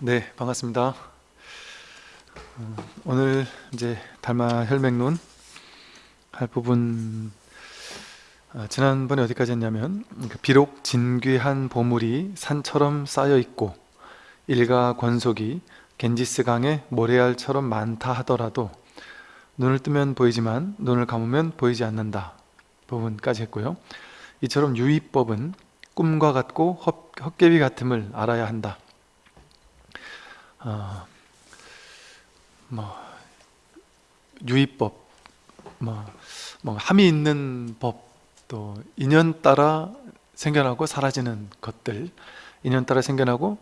네, 반갑습니다. 어, 오늘 이제 달마 혈맥론 할 부분 아, 지난번에 어디까지 했냐면 그 비록 진귀한 보물이 산처럼 쌓여 있고 일가 권속이 겐지스 강의 모래알처럼 많다 하더라도 눈을 뜨면 보이지만 눈을 감으면 보이지 않는다 부분까지 했고요. 이처럼 유의법은 꿈과 같고 헛개비 같음을 알아야 한다. 어, 뭐 유의법, 뭐, 뭐 함이 있는 법, 또 인연 따라 생겨나고 사라지는 것들, 인연 따라 생겨나고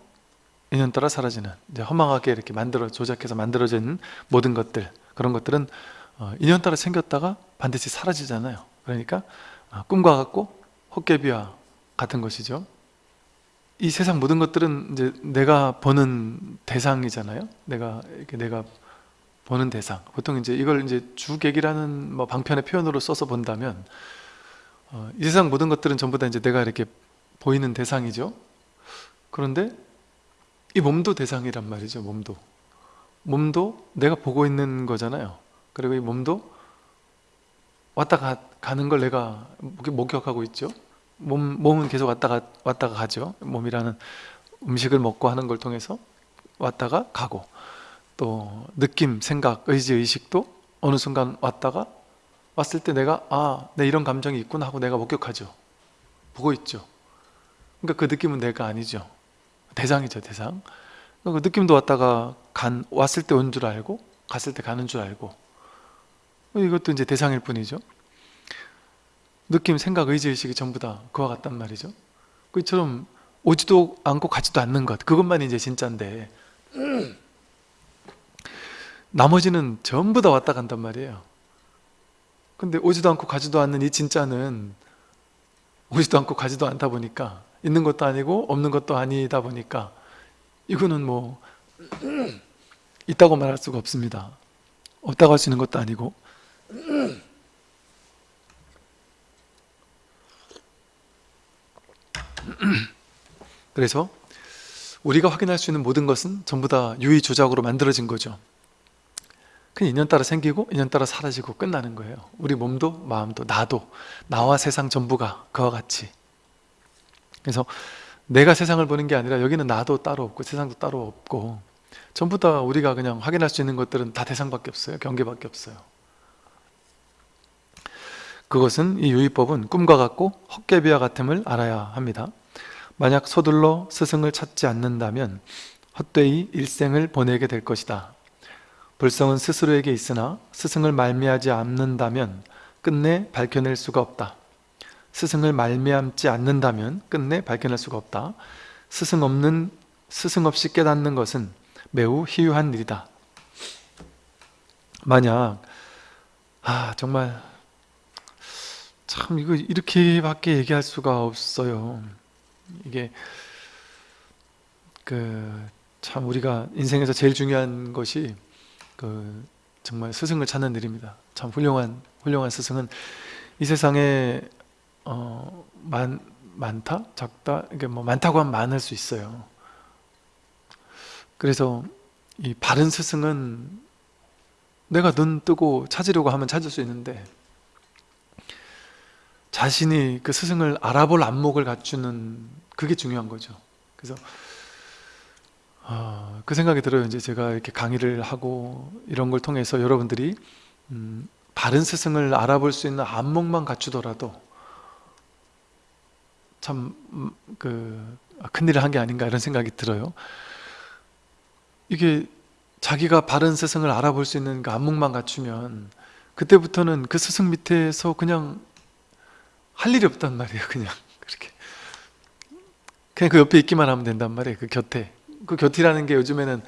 인연 따라 사라지는 이제 허망하게 이렇게 만들어 조작해서 만들어진 모든 것들 그런 것들은 어, 인연 따라 생겼다가 반드시 사라지잖아요. 그러니까 어, 꿈과 같고 헛개비와 같은 것이죠. 이 세상 모든 것들은 이제 내가 보는 대상이잖아요. 내가 이렇게 내가 보는 대상. 보통 이제 이걸 이제 주객이라는 뭐 방편의 표현으로 써서 본다면 어, 이 세상 모든 것들은 전부 다 이제 내가 이렇게 보이는 대상이죠. 그런데 이 몸도 대상이란 말이죠. 몸도 몸도 내가 보고 있는 거잖아요. 그리고 이 몸도 왔다 가, 가는 걸 내가 목격하고 있죠. 몸, 몸은 계속 왔다가 왔다가 가죠. 몸이라는 음식을 먹고 하는 걸 통해서 왔다가 가고 또 느낌, 생각, 의지, 의식도 어느 순간 왔다가 왔을 때 내가 아, 내 이런 감정이 있구나 하고 내가 목격하죠. 보고 있죠. 그러니까 그 느낌은 내가 아니죠. 대상이죠, 대상. 그 느낌도 왔다가 간 왔을 때 온 줄 알고 갔을 때 가는 줄 알고 이것도 이제 대상일 뿐이죠. 느낌, 생각, 의지, 의식이 전부 다 그와 같단 말이죠. 그처럼 오지도 않고 가지도 않는 것 그것만 이제 진짜인데 나머지는 전부 다 왔다 간단 말이에요. 근데 오지도 않고 가지도 않는 이 진짜는 오지도 않고 가지도 않다 보니까 있는 것도 아니고 없는 것도 아니다 보니까 이거는 뭐 있다고 말할 수가 없습니다. 없다고 할 수 있는 것도 아니고 그래서 우리가 확인할 수 있는 모든 것은 전부 다 유의 조작으로 만들어진 거죠. 그 인연 따라 생기고 인연 따라 사라지고 끝나는 거예요. 우리 몸도 마음도 나도 나와 세상 전부가 그와 같이. 그래서 내가 세상을 보는 게 아니라 여기는 나도 따로 없고 세상도 따로 없고 전부 다 우리가 그냥 확인할 수 있는 것들은 다 대상밖에 없어요. 경계밖에 없어요. 그것은 이 유의법은 꿈과 같고 헛개비와 같음을 알아야 합니다. 만약 서둘러 스승을 찾지 않는다면 헛되이 일생을 보내게 될 것이다. 불성은 스스로에게 있으나 스승을 말미하지 않는다면 끝내 밝혀낼 수가 없다. 스승을 말미암지 않는다면 끝내 밝혀낼 수가 없다. 스승 없는 스승 없이 깨닫는 것은 매우 희유한 일이다. 만약 아 정말 참 이거 이렇게밖에 얘기할 수가 없어요. 이게 그 참 우리가 인생에서 제일 중요한 것이 그 정말 스승을 찾는 일입니다. 참 훌륭한 훌륭한 스승은 이 세상에 어, 많 많다 작다 이게 뭐 많다고 하면 많을 수 있어요. 그래서 이 바른 스승은 내가 눈 뜨고 찾으려고 하면 찾을 수 있는데 자신이 그 스승을 알아볼 안목을 갖추는 그게 중요한 거죠. 그래서 어, 그 생각이 들어요. 이제 제가 이렇게 강의를 하고 이런 걸 통해서 여러분들이 음, 바른 스승을 알아볼 수 있는 안목만 갖추더라도 참그 음, 큰일을 한 게 아닌가 이런 생각이 들어요. 이게 자기가 바른 스승을 알아볼 수 있는 그 안목만 갖추면 그때부터는 그 스승 밑에서 그냥 할 일이 없단 말이에요 그냥. 그렇게. 그냥 그 옆에 있기만 하면 된단 말이에요 그 곁에. 그 곁이라는 게 요즘에는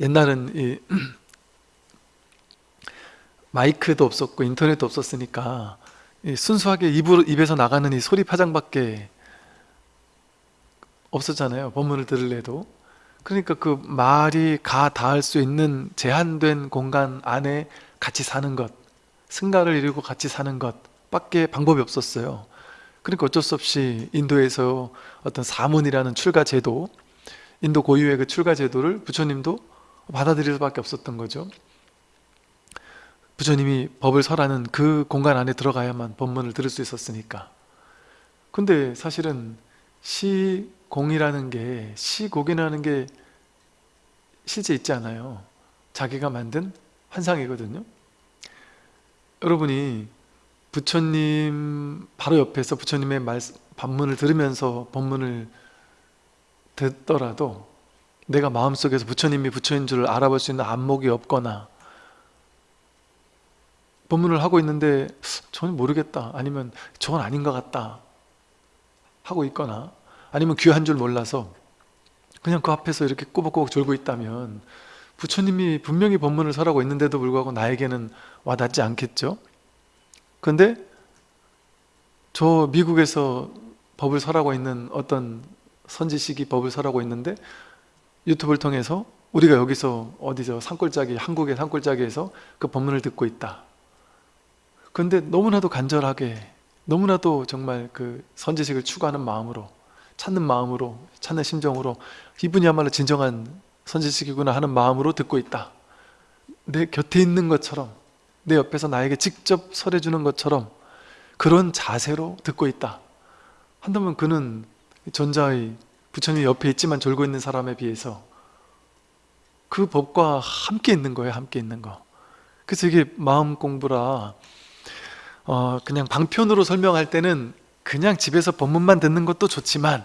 옛날은 이 마이크도 없었고 인터넷도 없었으니까 순수하게 입으로, 입에서 나가는 이 소리 파장밖에 없었잖아요 법문을 들을래도. 그러니까 그 말이 가 닿을 수 있는 제한된 공간 안에 같이 사는 것 승가를 이루고 같이 사는 것 밖에 방법이 없었어요. 그러니까 어쩔 수 없이 인도에서 어떤 사문이라는 출가 제도 인도 고유의 그 출가 제도를 부처님도 받아들일 수밖에 없었던 거죠. 부처님이 법을 설하는 그 공간 안에 들어가야만 법문을 들을 수 있었으니까. 근데 사실은 시공이라는 게 시곡이라는 게 실제 있지 않아요. 자기가 만든 환상이거든요 여러분이 부처님 바로 옆에서 부처님의 말, 반문을 들으면서 법문을 듣더라도 내가 마음속에서 부처님이 부처인 줄 알아볼 수 있는 안목이 없거나 법문을 하고 있는데 저는 모르겠다. 아니면 저건 아닌 것 같다 하고 있거나 아니면 귀한 줄 몰라서 그냥 그 앞에서 이렇게 꼬박꼬박 졸고 있다면 부처님이 분명히 법문을 설하고 있는데도 불구하고 나에게는 와닿지 않겠죠? 근데 저 미국에서 법을 설하고 있는 어떤 선지식이 법을 설하고 있는데 유튜브를 통해서 우리가 여기서 어디서 산골짜기 한국의 산골짜기에서 그 법문을 듣고 있다 근데 너무나도 간절하게 너무나도 정말 그 선지식을 추구하는 마음으로 찾는 마음으로 찾는 심정으로 이분이야말로 진정한 선지식이구나 하는 마음으로 듣고 있다. 내 곁에 있는 것처럼 내 옆에서 나에게 직접 설해주는 것처럼 그런 자세로 듣고 있다. 한다면 그는 전자의 부처님 옆에 있지만 졸고 있는 사람에 비해서 그 법과 함께 있는 거예요 함께 있는 거. 그래서 이게 마음 공부라 어 그냥 방편으로 설명할 때는 그냥 집에서 법문만 듣는 것도 좋지만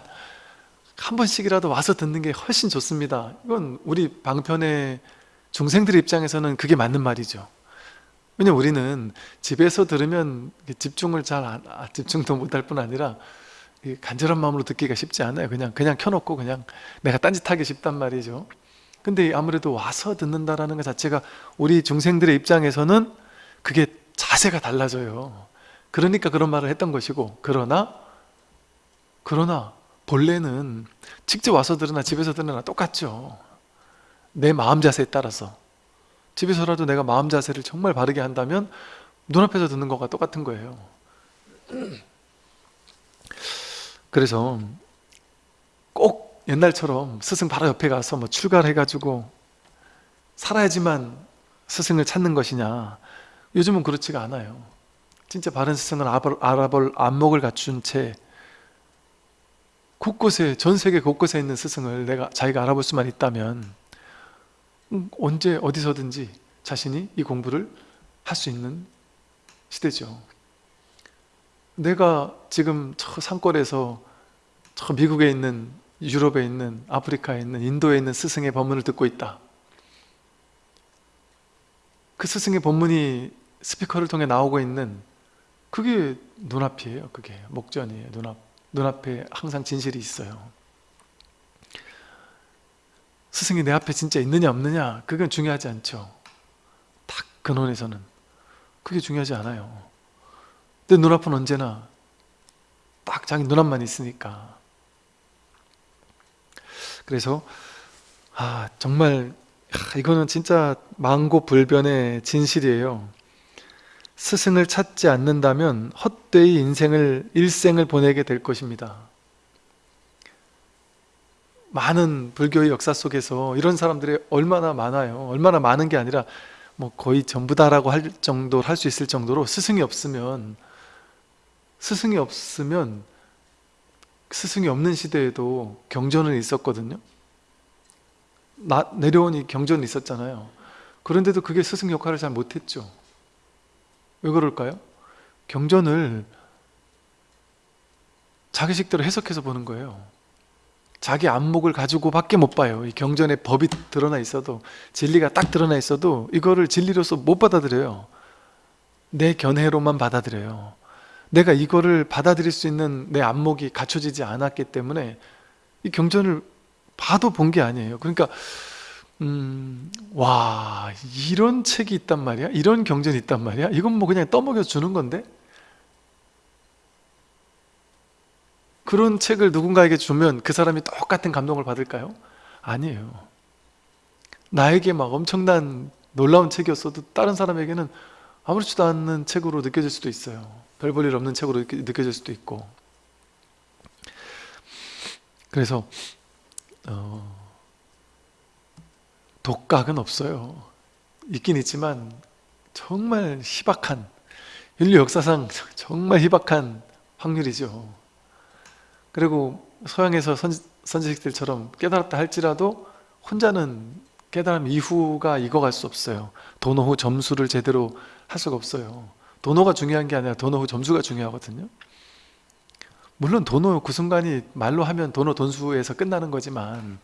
한 번씩이라도 와서 듣는 게 훨씬 좋습니다. 이건 우리 방편의 중생들 입장에서는 그게 맞는 말이죠. 왜냐면 우리는 집에서 들으면 집중을 잘 안, 아, 집중도 못할 뿐 아니라 간절한 마음으로 듣기가 쉽지 않아요. 그냥 그냥 켜놓고 그냥 내가 딴짓하기 쉽단 말이죠. 근데 아무래도 와서 듣는다라는 것 자체가 우리 중생들의 입장에서는 그게 자세가 달라져요. 그러니까 그런 말을 했던 것이고 그러나 그러나 본래는 직접 와서 들으나 집에서 들으나 똑같죠. 내 마음 자세에 따라서. 집에서라도 내가 마음 자세를 정말 바르게 한다면 눈앞에서 듣는 것과 똑같은 거예요. 그래서 꼭 옛날처럼 스승 바로 옆에 가서 뭐 출가를 해가지고 살아야지만 스승을 찾는 것이냐 요즘은 그렇지가 않아요. 진짜 바른 스승은 알아볼 안목을 갖춘 채 곳곳에 전 세계 곳곳에 있는 스승을 내가 자기가 알아볼 수만 있다면 음, 언제 어디서든지 자신이 이 공부를 할 수 있는 시대죠. 내가 지금 저 산골에서 저 미국에 있는 유럽에 있는 아프리카에 있는 인도에 있는 스승의 법문을 듣고 있다. 그 스승의 법문이 스피커를 통해 나오고 있는 그게 눈앞이에요 그게. 목전이에요 눈앞 눈앞에 항상 진실이 있어요. 스승이 내 앞에 진짜 있느냐 없느냐 그건 중요하지 않죠. 딱 근원에서는. 그게 중요하지 않아요. 내 눈앞은 언제나 딱 자기 눈앞만 있으니까. 그래서 아 정말 이거는 진짜 망고 불변의 진실이에요 스승을 찾지 않는다면 헛되이 인생을 일생을 보내게 될 것입니다. 많은 불교의 역사 속에서 이런 사람들이 얼마나 많아요. 얼마나 많은 게 아니라 뭐 거의 전부다라고 할 정도 할 수 있을 정도로 스승이 없으면 스승이 없으면 스승이 없는 시대에도 경전은 있었거든요. 나, 내려오니 경전은 있었잖아요. 그런데도 그게 스승 역할을 잘 못했죠 왜 그럴까요? 경전을 자기식대로 해석해서 보는 거예요. 자기 안목을 가지고 밖에 못 봐요. 이 경전에 법이 드러나 있어도 진리가 딱 드러나 있어도 이거를 진리로서 못 받아들여요. 내 견해로만 받아들여요. 내가 이거를 받아들일 수 있는 내 안목이 갖춰지지 않았기 때문에 이 경전을 봐도 본 게 아니에요. 그러니까 음, 와 이런 책이 있단 말이야? 이런 경전이 있단 말이야? 이건 뭐 그냥 떠먹여 주는 건데? 그런 책을 누군가에게 주면 그 사람이 똑같은 감동을 받을까요? 아니에요. 나에게 막 엄청난 놀라운 책이었어도 다른 사람에게는 아무렇지도 않은 책으로 느껴질 수도 있어요. 별 볼 일 없는 책으로 느껴질 수도 있고. 그래서 어, 독각은 없어요. 있긴 있지만 정말 희박한 인류 역사상 정말 희박한 확률이죠. 그리고 서양에서 선, 선지식들처럼 깨달았다 할지라도 혼자는 깨달음 이후가 익어갈 수 없어요. 도노 후 점수를 제대로 할 수가 없어요. 도노가 중요한 게 아니라 도노 후 점수가 중요하거든요. 물론 도노 그 순간이 말로 하면 도노 돈수에서 끝나는 거지만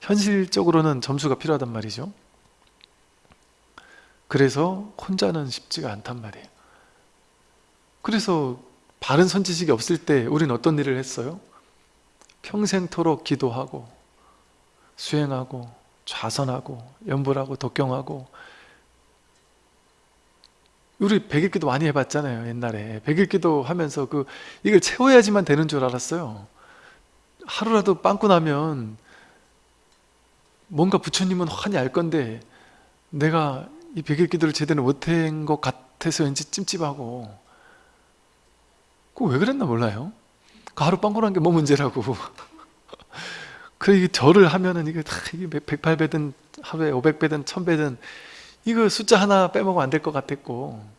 현실적으로는 점수가 필요하단 말이죠. 그래서 혼자는 쉽지가 않단 말이에요. 그래서 바른 선지식이 없을 때 우리는 어떤 일을 했어요? 평생토록 기도하고 수행하고 좌선하고 연불하고 독경하고 우리 백일기도 많이 해봤잖아요 옛날에 백일기도 하면서 그 이걸 채워야지만 되는 줄 알았어요 하루라도 빵꾸 나면 뭔가 부처님은 환히 알 건데 내가 이 백일기도를 제대로 못한 것 같아서 왠지 찜찜하고. 그거 왜 그랬나 몰라요. 그 하루 빵꾸 난 게 뭐 문제라고. 그래 이게 절을 하면은 이게 다 이게 108배든 하루에 500배든 1000배든 이거 숫자 하나 빼먹으면 안 될 것 같았고.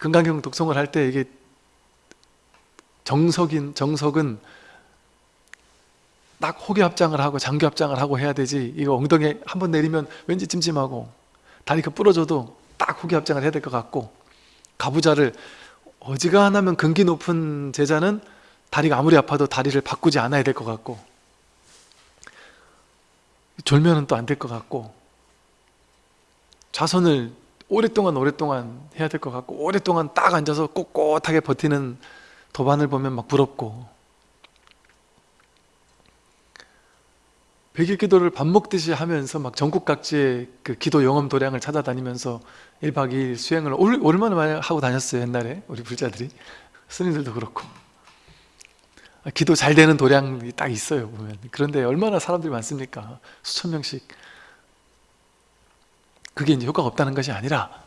금강경 독송을 할 때 이게 정석인 정석은 딱 호기 합장을 하고 장기 합장을 하고 해야 되지. 이거 엉덩이 한 번 내리면 왠지 찜찜하고 다리 그 부러져도 딱 호기 합장을 해야 될 것 같고 가부자를 어지간하면 근기 높은 제자는 다리가 아무리 아파도 다리를 바꾸지 않아야 될 것 같고 졸면은 또 안 될 것 같고 좌선을 오랫동안 오랫동안 해야 될 것 같고 오랫동안 딱 앉아서 꼿꼿하게 버티는 도반을 보면 막 부럽고 백일 기도를 밥 먹듯이 하면서 막 전국 각지의 그 기도 영업 도량을 찾아다니면서 1박 2일 수행을 올- 얼마나 많이 하고 다녔어요 옛날에. 우리 불자들이. 스님들도 그렇고. 아, 기도 잘 되는 도량이 딱 있어요 보면. 그런데 얼마나 사람들이 많습니까? 수천 명씩. 그게 이제 효과가 없다는 것이 아니라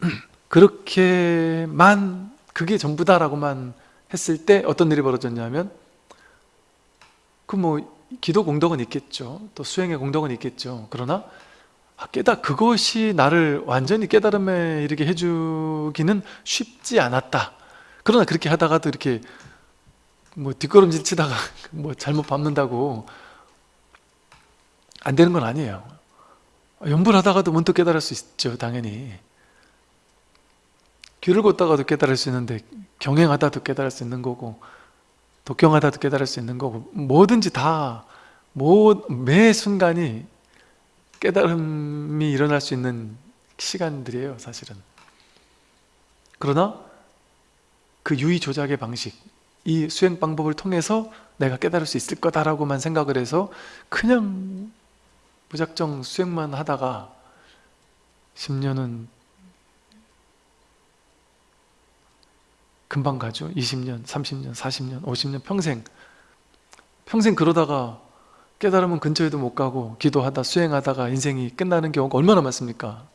그렇게만 그게 전부다라고만 했을 때 어떤 일이 벌어졌냐면 그뭐 기도 공덕은 있겠죠. 또 수행의 공덕은 있겠죠. 그러나 아, 깨달 그것이 나를 완전히 깨달음에 이르게 해주기는 쉽지 않았다. 그러나 그렇게 하다가도 이렇게 뭐 뒷걸음질 치다가 뭐 잘못 밟는다고 안 되는 건 아니에요. 연불하다가도 문득 깨달을 수 있죠 당연히. 길을 걷다가도 깨달을 수 있는데 경행하다도 깨달을 수 있는 거고 독경하다도 깨달을 수 있는 거고 뭐든지 다 뭐, 매 순간이 깨달음이 일어날 수 있는 시간들이에요 사실은. 그러나 그 유의 조작의 방식 이 수행 방법을 통해서 내가 깨달을 수 있을 거다라고만 생각을 해서 그냥 무작정 수행만 하다가 10년은 금방 가죠 20년, 30년, 40년, 50년 평생 평생 그러다가 깨달으면 근처에도 못 가고 기도하다 수행하다가 인생이 끝나는 경우가 얼마나 많습니까?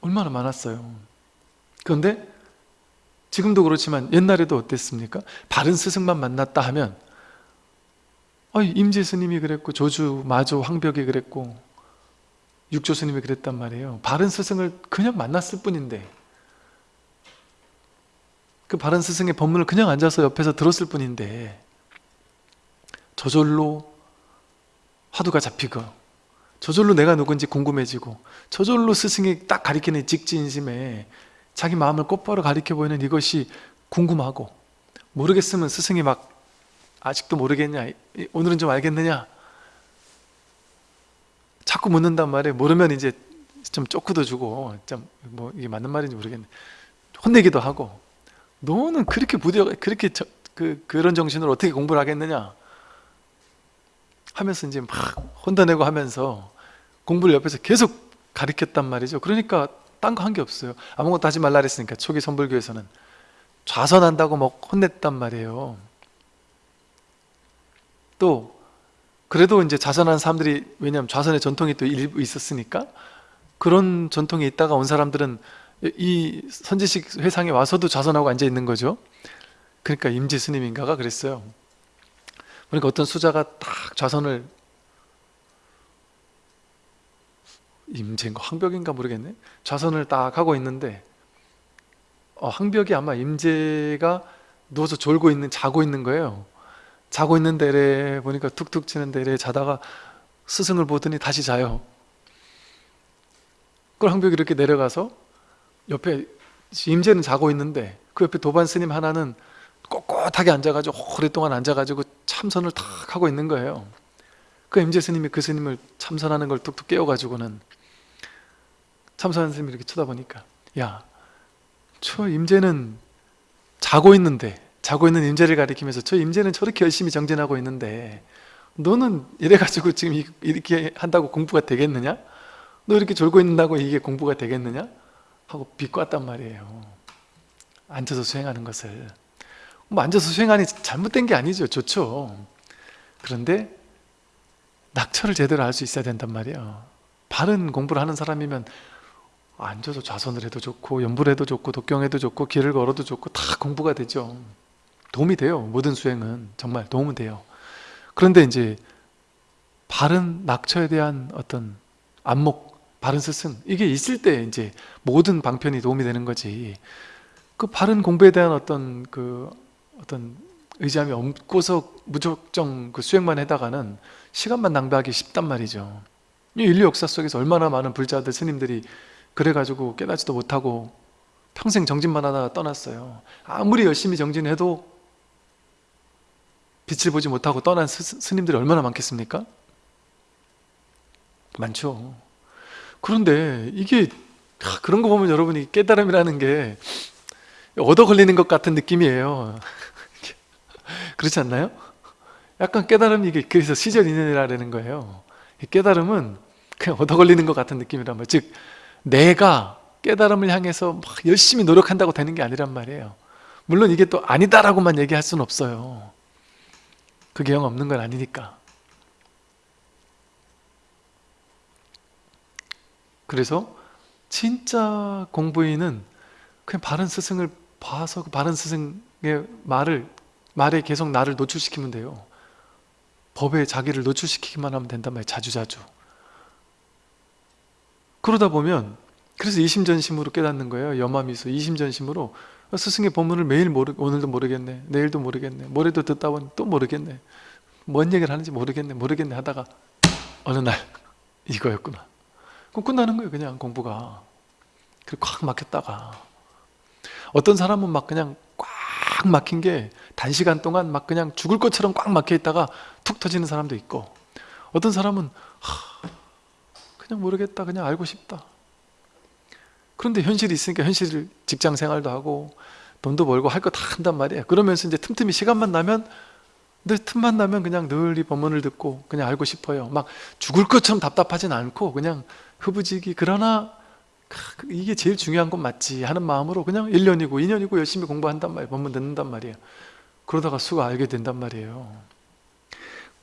얼마나 많았어요 그런데 지금도 그렇지만 옛날에도 어땠습니까? 바른 스승만 만났다 하면 아, 임재 스님이 그랬고 조주, 마조, 황벽이 그랬고 육조 스님이 그랬단 말이에요 바른 스승을 그냥 만났을 뿐인데 그 바른 스승의 법문을 그냥 앉아서 옆에서 들었을 뿐인데 저절로 화두가 잡히고 저절로 내가 누군지 궁금해지고 저절로 스승이 딱 가리키는 직진심에 자기 마음을 곧바로 가리켜 보이는 이것이 궁금하고 모르겠으면 스승이 막 아직도 모르겠냐 오늘은 좀 알겠느냐? 자꾸 묻는단 말이에요. 모르면 이제 좀 쪼크도 주고 좀 뭐 이게 맞는 말인지 모르겠네. 혼내기도 하고 너는 그렇게 부디어 그렇게 저, 그 그런 정신으로 어떻게 공부를 하겠느냐? 하면서 이제 막 혼다내고 하면서 공부를 옆에서 계속 가르쳤단 말이죠. 그러니까 딴 거 한 게 없어요. 아무것도 하지 말라 그랬으니까 초기 선불교에서는 좌선한다고 막 혼냈단 말이에요. 또 그래도 이제 좌선한 사람들이 왜냐하면 좌선의 전통이 또 일부 있었으니까 그런 전통이 있다가 온 사람들은 이 선지식 회상에 와서도 좌선하고 앉아 있는 거죠. 그러니까 임지 스님인가가 그랬어요. 그러니까 어떤 수자가 딱 좌선을 임재인가 황벽인가 모르겠네. 좌선을 딱 하고 있는데 어, 황벽이 아마 임재가 누워서 졸고 있는 자고 있는 거예요. 자고 있는 데래 보니까 툭툭 치는 데래 자다가 스승을 보더니 다시 자요. 그걸 황벽이 이렇게 내려가서 옆에 임재는 자고 있는데 그 옆에 도반 스님 하나는 꼿꼿하게 앉아가지고 오랫동안 앉아가지고 참선을 탁 하고 있는 거예요 그 임재 스님이 그 스님을 참선하는 걸 뚝뚝 깨워가지고는 참선하는 스님이 이렇게 쳐다보니까 야, 저 임재는 자고 있는데 자고 있는 임재를 가리키면서 저 임재는 저렇게 열심히 정진하고 있는데 너는 이래가지고 지금 이- 이렇게 한다고 공부가 되겠느냐? 너 이렇게 졸고 있는다고 이게 공부가 되겠느냐? 하고 비꼬았단 말이에요. 앉아서 수행하는 것을. 뭐 앉아서 수행하니 잘못된 게 아니죠. 좋죠. 그런데 낙처를 제대로 알 수 있어야 된단 말이에요. 바른 공부를 하는 사람이면 앉아서 좌선을 해도 좋고 연불 해도 좋고 독경해도 좋고 길을 걸어도 좋고 다 공부가 되죠. 도움이 돼요. 모든 수행은. 정말 도움은 돼요. 그런데 이제 바른 낙처에 대한 어떤 안목 바른 스승. 이게 있을 때 이제 모든 방편이 도움이 되는 거지. 그 바른 공부에 대한 어떤 그 어떤 의지함이 없고서 무작정 그 수행만 해다가는 시간만 낭비하기 쉽단 말이죠. 이 인류 역사 속에서 얼마나 많은 불자들 스님들이 그래가지고 깨닫지도 못하고 평생 정진만 하다가 떠났어요. 아무리 열심히 정진해도 빛을 보지 못하고 떠난 스, 스님들이 얼마나 많겠습니까? 많죠 그런데 이게 하, 그런 거 보면 여러분이 깨달음이라는 게 얻어 걸리는 것 같은 느낌이에요. 그렇지 않나요? 약간 깨달음이 이게 그래서 시절 인연이라는 거예요. 이 깨달음은 그냥 얻어 걸리는 것 같은 느낌이란 말이에요. 즉 내가 깨달음을 향해서 막 열심히 노력한다고 되는 게 아니란 말이에요. 물론 이게 또 아니다라고만 얘기할 수는 없어요. 그게 영 없는 건 아니니까 그래서 진짜 공부인은 그냥 바른 스승을 봐서 그 바른 스승의 말을 말에 계속 나를 노출시키면 돼요. 법에 자기를 노출시키기만 하면 된단 말이에요 자주자주. 그러다 보면 그래서 이심전심으로 깨닫는 거예요 염화미소 이심전심으로 스승의 법문을 매일 모르 오늘도 모르겠네 내일도 모르겠네 모레도 듣다 보니 또 모르겠네. 뭔 얘기를 하는지 모르겠네 모르겠네 하다가 어느 날 이거였구나 그럼 끝나는 거예요 그냥 공부가. 그리고 꽉 막혔다가. 어떤 사람은 막 그냥 꽉 막힌 게 단시간 동안 막 그냥 죽을 것처럼 꽉 막혀 있다가 툭 터지는 사람도 있고. 어떤 사람은 하, 그냥 모르겠다 그냥 알고 싶다. 그런데 현실이 있으니까 현실 직장 생활도 하고 돈도 벌고 할 거 다 한단 말이에요. 그러면서 이제 틈틈이 시간만 나면 늘 틈만 나면 그냥 늘 이 법문을 듣고 그냥 알고 싶어요. 막 죽을 것처럼 답답하진 않고 그냥 흐부지기. 그러나 이게 제일 중요한 건 맞지. 하는 마음으로 그냥 1년이고 2년이고 열심히 공부한단 말이에요 법문 듣는단 말이에요. 그러다가 수가 알게 된단 말이에요.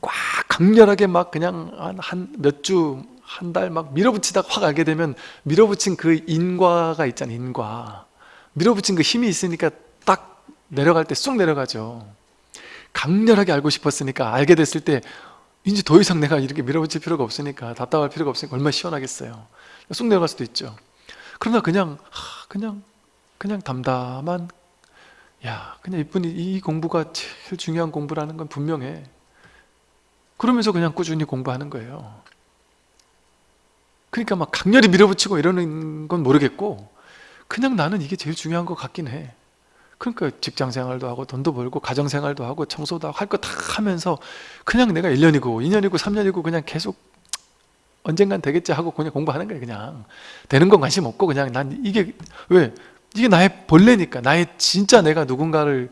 꽉 강렬하게 막 그냥 한 몇 주 한 달 막 밀어붙이다가 확 알게 되면 밀어붙인 그 인과가 있잖아요 인과. 밀어붙인 그 힘이 있으니까 딱 내려갈 때 쑥 내려가죠. 강렬하게 알고 싶었으니까 알게 됐을 때 이제 더 이상 내가 이렇게 밀어붙일 필요가 없으니까 답답할 필요가 없으니까 얼마나 시원하겠어요. 쑥 내려갈 수도 있죠. 그러나 그냥 그냥 그냥 담담한 야 그냥 이분이 이 공부가 제일 중요한 공부라는 건 분명해. 그러면서 그냥 꾸준히 공부하는 거예요. 그러니까 막 강렬히 밀어붙이고 이러는 건 모르겠고 그냥 나는 이게 제일 중요한 것 같긴 해 그러니까 직장 생활도 하고 돈도 벌고 가정 생활도 하고 청소도 하고 할 거 다 하면서 그냥 내가 1년이고 2년이고 3년이고 그냥 계속 언젠간 되겠지 하고 그냥 공부하는 거예요 그냥. 되는 건 관심 없고 그냥 난 이게 왜? 이게 나의 본래니까. 나의 진짜 내가 누군가를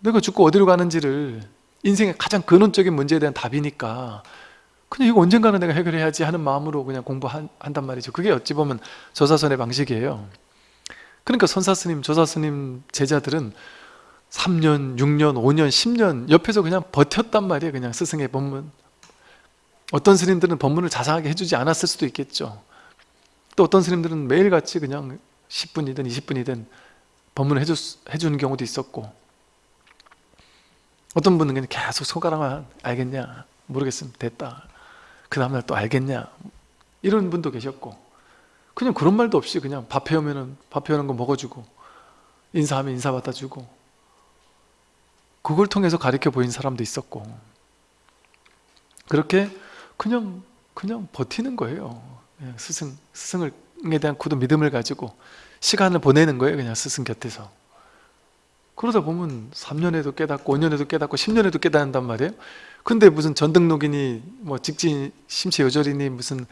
내가 죽고 어디로 가는지를 인생의 가장 근원적인 문제에 대한 답이니까 그냥 이거 언젠가는 내가 해결해야지 하는 마음으로 그냥 공부한단 말이죠. 그게 어찌 보면 조사선의 방식이에요 그러니까 선사스님, 조사스님 제자들은 3년, 6년, 5년, 10년 옆에서 그냥 버텼단 말이에요. 그냥 스승의 법문. 어떤 스님들은 법문을 자상하게 해주지 않았을 수도 있겠죠. 또 어떤 스님들은 매일같이 그냥 10분이든 20분이든 법문을 해주, 해주는 경우도 있었고. 어떤 분은 그냥 계속 손가락만 알겠냐 모르겠으면 됐다. 그 다음날 또 알겠냐 이런 분도 계셨고 그냥 그런 말도 없이 그냥 밥 해오면은 밥 해오는 거 먹어주고 인사하면 인사 받아주고 그걸 통해서 가르쳐 보인 사람도 있었고 그렇게 그냥 그냥 버티는 거예요. 그냥 스승, 스승에 대한 굳은 믿음을 가지고 시간을 보내는 거예요 그냥 스승 곁에서. 그러다 보면 3년에도 깨닫고 5년에도 깨닫고 10년에도 깨닫는단 말이에요. 근데 무슨 전등록이니 뭐 직진 심체 요절이니 무슨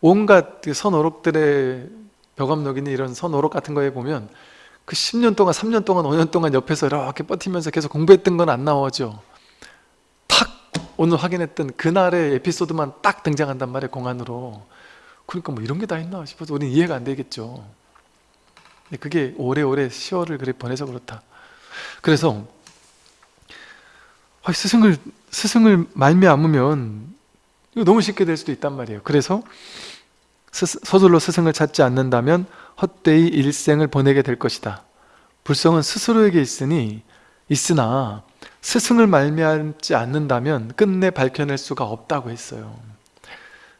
온갖 그 선오록들의 벽암록이니 이런 선오록 같은 거에 보면 그 10년 동안 3년 동안 5년 동안 옆에서 이렇게 버티면서 계속 공부했던 건 안 나오죠. 탁 오늘 확인했던 그날의 에피소드만 딱 등장한단 말이에요 공안으로. 그러니까 뭐 이런 게 다 있나 싶어서 우리는 이해가 안 되겠죠. 그게 오래오래 시월을 그래 보내서 그렇다. 그래서 아, 스승을 스승을 말미암으면 이거 너무 쉽게 될 수도 있단 말이에요. 그래서 서둘러 스승을 찾지 않는다면 헛되이 일생을 보내게 될 것이다. 불성은 스스로에게 있으니 있으나 스승을 말미암지 않는다면 끝내 밝혀낼 수가 없다고 했어요.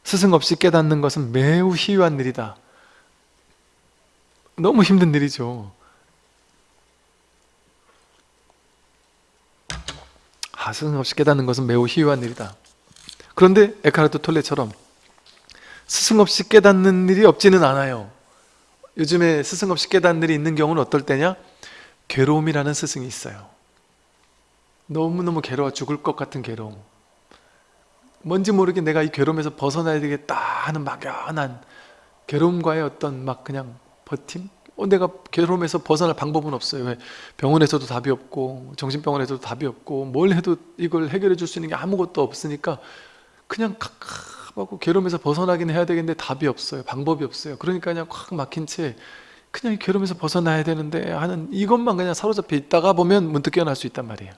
스승 없이 깨닫는 것은 매우 희유한 일이다. 너무 힘든 일이죠. 아, 스승 없이 깨닫는 것은 매우 희유한 일이다 그런데 에카르트 톨레처럼 스승 없이 깨닫는 일이 없지는 않아요 요즘에 스승 없이 깨닫는 일이 있는 경우는 어떨 때냐? 괴로움이라는 스승이 있어요 너무너무 괴로워 죽을 것 같은 괴로움 뭔지 모르게 내가 이 괴로움에서 벗어나야 되겠다 하는 막연한 괴로움과의 어떤 막 그냥 버팀? 어, 내가 괴로움에서 벗어날 방법은 없어요 왜? 병원에서도 답이 없고 정신병원에서도 답이 없고 뭘 해도 이걸 해결해 줄 수 있는 게 아무것도 없으니까 그냥 갑갑하고 괴로움에서 벗어나긴 해야 되겠는데 답이 없어요. 방법이 없어요. 그러니까 그냥 콱 막힌 채 그냥 이 괴로움에서 벗어나야 되는데 하는 이것만 그냥 사로잡혀 있다가 보면 문득 깨어날 수 있단 말이에요.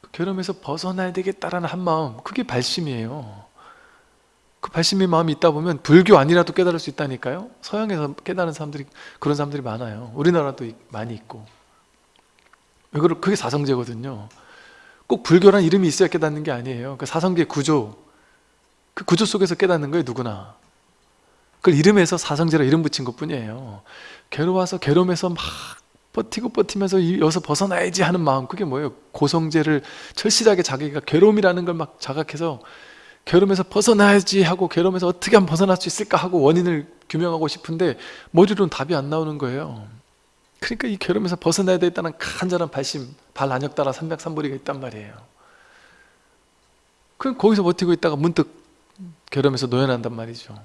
그 괴로움에서 벗어나야 되겠다라는 한 마음 그게 발심이에요. 그 발심의 마음이 있다 보면 불교 아니라도 깨달을 수 있다니까요. 서양에서 깨달은 사람들이 그런 사람들이 많아요. 우리나라도 많이 있고. 그게 사성제거든요 꼭 불교란 이름이 있어야 깨닫는 게 아니에요. 그 사성제 구조. 그 구조 속에서 깨닫는 거예요 누구나. 그걸 이름에서 사성제라 이름 붙인 것 뿐이에요. 괴로워서 괴로움에서 막 버티고 버티면서 여기서 벗어나야지 하는 마음 그게 뭐예요? 고성제를 철실하게 자기가 괴로움이라는 걸 막 자각해서 괴로움에서 벗어나야지 하고 괴로움에서 어떻게 하면 벗어날 수 있을까 하고 원인을 규명하고 싶은데 머리로는 답이 안 나오는 거예요. 그러니까 이 괴로움에서 벗어나야 되겠다는 간절한 발심 발안역 따라 삼백삼보리가 있단 말이에요. 그럼 거기서 버티고 있다가 문득 괴로움에서 노연한단 말이죠.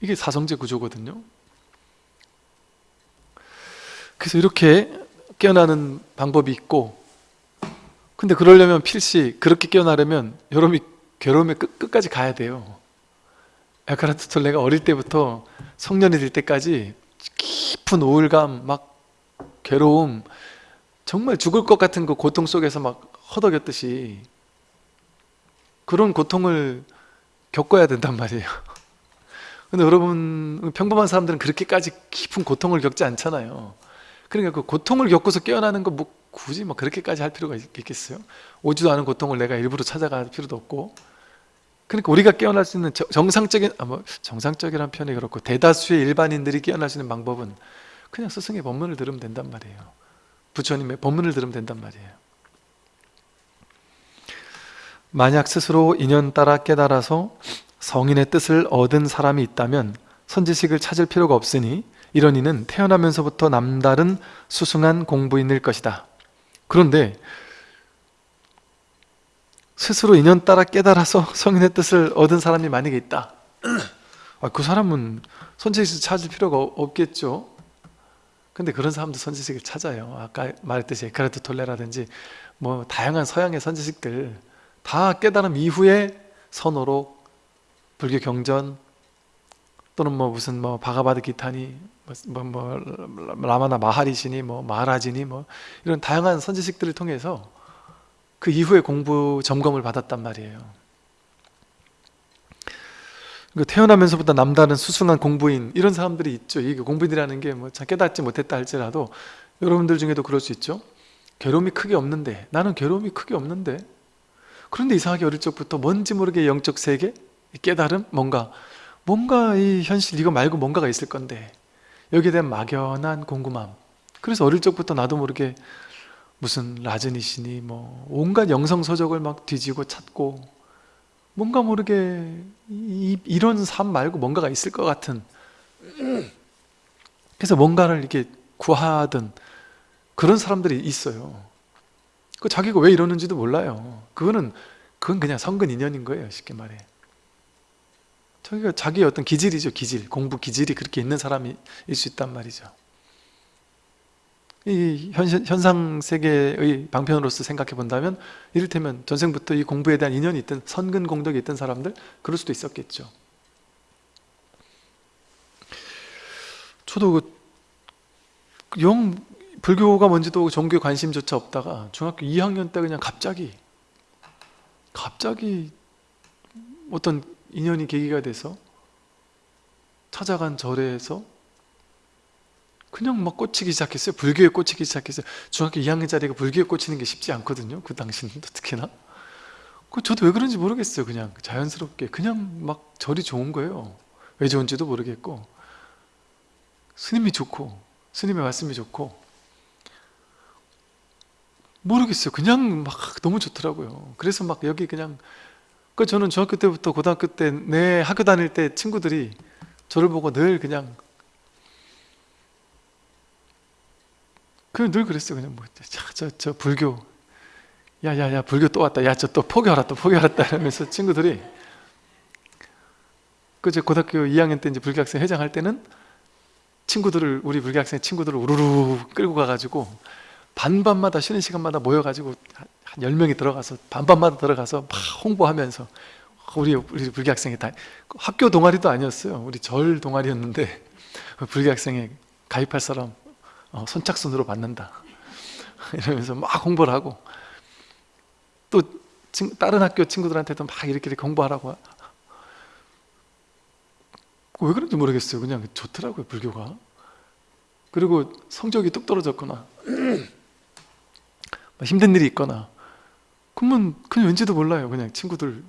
이게 사성제 구조거든요. 그래서 이렇게 깨어나는 방법이 있고 근데 그러려면 필시 그렇게 깨어나려면 여러분이 괴로움의 끝, 끝까지 가야 돼요. 에카르트 톨레가 어릴 때부터 성년이 될 때까지 깊은 우울감 막 괴로움 정말 죽을 것 같은 그 고통 속에서 막 허덕였듯이 그런 고통을 겪어야 된단 말이에요. 근데 여러분 평범한 사람들은 그렇게까지 깊은 고통을 겪지 않잖아요. 그러니까 그 고통을 겪어서 깨어나는 거 뭐 굳이 뭐 그렇게까지 할 필요가 있겠어요? 오지도 않은 고통을 내가 일부러 찾아갈 필요도 없고. 그러니까 우리가 깨어날 수 있는 정상적인 아 뭐 정상적이란 표현이 그렇고 대다수의 일반인들이 깨어날 수 있는 방법은 그냥 스승의 법문을 들으면 된단 말이에요 부처님의 법문을 들으면 된단 말이에요. 만약 스스로 인연 따라 깨달아서 성인의 뜻을 얻은 사람이 있다면 선지식을 찾을 필요가 없으니 이런 이는 태어나면서부터 남다른 수승한 공부인일 것이다. 그런데 스스로 인연 따라 깨달아서 성인의 뜻을 얻은 사람이 만약에 있다. 아, 그 사람은 선지식을 찾을 필요가 없겠죠 근데 그런 사람도 선지식을 찾아요. 아까 말했듯이 에카르트 톨레라든지 뭐 다양한 서양의 선지식들 다 깨달음 이후에 선호로 불교 경전 또는 뭐 무슨 뭐 바가바드 기타니 뭐, 뭐, 뭐 라마나 마하리시니 뭐 마하라지니 뭐 이런 다양한 선지식들을 통해서 그 이후에 공부 점검을 받았단 말이에요 그 태어나면서부터 남다른 수승한 공부인 이런 사람들이 있죠. 이게 공부인이라는 게 뭐 깨닫지 못했다 할지라도 여러분들 중에도 그럴 수 있죠. 괴로움이 크게 없는데 나는 괴로움이 크게 없는데. 그런데 이상하게 어릴 적부터 뭔지 모르게 영적 세계 깨달음 뭔가 뭔가 이 현실 이거 말고 뭔가가 있을 건데 여기에 대한 막연한 궁금함. 그래서 어릴 적부터 나도 모르게 무슨 라즈니시니 뭐 온갖 영성 서적을 막 뒤지고 찾고 뭔가 모르게 이, 이런 삶 말고 뭔가가 있을 것 같은. 그래서 뭔가를 이렇게 구하던 그런 사람들이 있어요. 그 자기가 왜 이러는지도 몰라요. 그거는 그건 그냥 성근 인연인 거예요 쉽게 말해. 자기가 자기의 어떤 기질이죠 기질. 공부 기질이 그렇게 있는 사람이 일수 있단 말이죠 이 현상 세계의 방편으로서 생각해 본다면 이를테면 전생부터 이 공부에 대한 인연이 있던 선근 공덕이 있던 사람들 그럴 수도 있었겠죠. 저도 그 영 불교가 뭔지도 종교에 관심조차 없다가 중학교 2학년 때 그냥 갑자기 갑자기 어떤 인연이 계기가 돼서 찾아간 절에서 그냥 막 꽂히기 시작했어요. 불교에 꽂히기 시작했어요. 중학교 2학년짜리가 불교에 꽂히는 게 쉽지 않거든요 그 당시는 특히나. 그 저도 왜 그런지 모르겠어요 그냥. 자연스럽게. 그냥 막 절이 좋은 거예요. 왜 좋은지도 모르겠고. 스님이 좋고 스님의 말씀이 좋고. 모르겠어요. 그냥 막 너무 좋더라고요. 그래서 막 여기 그냥 그 저는 중학교 때부터 고등학교 때 내 학교 다닐 때 친구들이 저를 보고 늘 그냥 그냥 늘 그랬어요. 그냥 뭐 저저 저 불교. 야야야 불교 또 왔다. 야 저 또 포기하라 또 포기하라 이러면서 친구들이 그제 고등학교 2학년 때 이제 불교학생 회장할 때는 친구들을 우리 불교학생 친구들을 우르르 끌고 가가지고 반반마다 쉬는 시간마다 모여가지고 한 10명이 들어가서 반반마다 들어가서 막 홍보하면서 우리 우리 불교학생이 다 학교 동아리도 아니었어요. 우리 절 동아리였는데 불교학생에 가입할 사람 어, 선착순으로 받는다. 이러면서 막 홍보를 하고. 또 다른 학교 친구들한테도 막 이렇게 이렇게 홍보하라고. 왜 그런지 모르겠어요. 그냥 좋더라고요 불교가. 그리고 성적이 뚝 떨어졌거나. 힘든 일이 있거나. 그러면 그냥 왠지도 몰라요. 그냥 친구들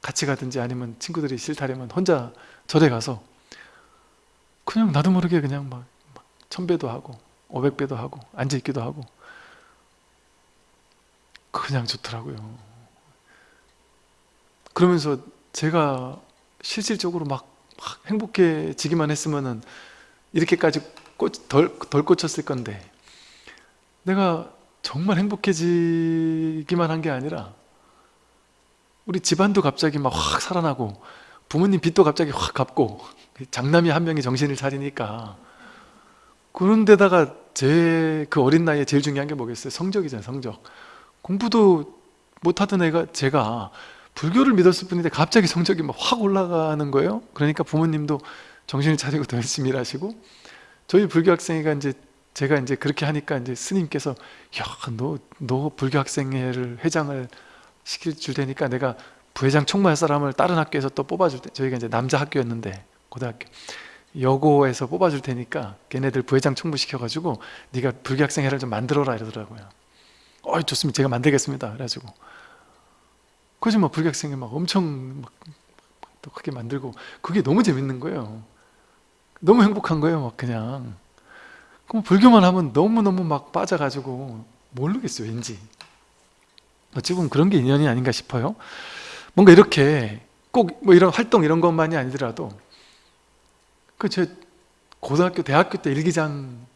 같이 가든지 아니면 친구들이 싫다면 혼자 절에 가서. 그냥 나도 모르게 그냥 막, 막 천배도 하고 오백배도 하고 앉아있기도 하고. 그냥 좋더라고요. 그러면서 제가 실질적으로 막, 막 행복해지기만 했으면은 이렇게까지 꽂, 덜, 덜 꽂혔을 건데 내가 정말 행복해지기만 한 게 아니라 우리 집안도 갑자기 막 확 살아나고 부모님 빚도 갑자기 확 갚고 장남이 한 명이 정신을 차리니까 그런 데다가 제 그 어린 나이에 제일 중요한 게 뭐겠어요? 성적이잖아요 성적. 공부도 못하던 애가 제가 불교를 믿었을 뿐인데 갑자기 성적이 막 확 올라가는 거예요. 그러니까 부모님도 정신을 차리고 더 열심히 일하시고 저희 불교 학생회가 이제 제가 이제 그렇게 하니까 이제 스님께서 야너 너 불교 학생회를 회장을 시킬 줄 테니까 내가 부회장 총무할 사람을 다른 학교에서 또 뽑아줄 때 저희가 이제 남자 학교였는데 고등학교 여고에서 뽑아줄 테니까 걔네들 부회장 총무 시켜가지고 네가 불교 학생회를 좀 만들어라 이러더라고요. 어 좋습니다. 제가 만들겠습니다. 그래가지고. 그지 뭐 불교 학생회 막 엄청 막 또 크게 만들고 그게 너무 재밌는 거예요. 너무 행복한 거예요 막 그냥. 그럼 불교만 하면 너무너무 막 빠져가지고 모르겠어요 왠지. 어찌 보면 그런 게 인연이 아닌가 싶어요. 뭔가 이렇게 꼭 뭐 이런 활동 이런 것만이 아니더라도 그 제 고등학교 대학교 때 일기장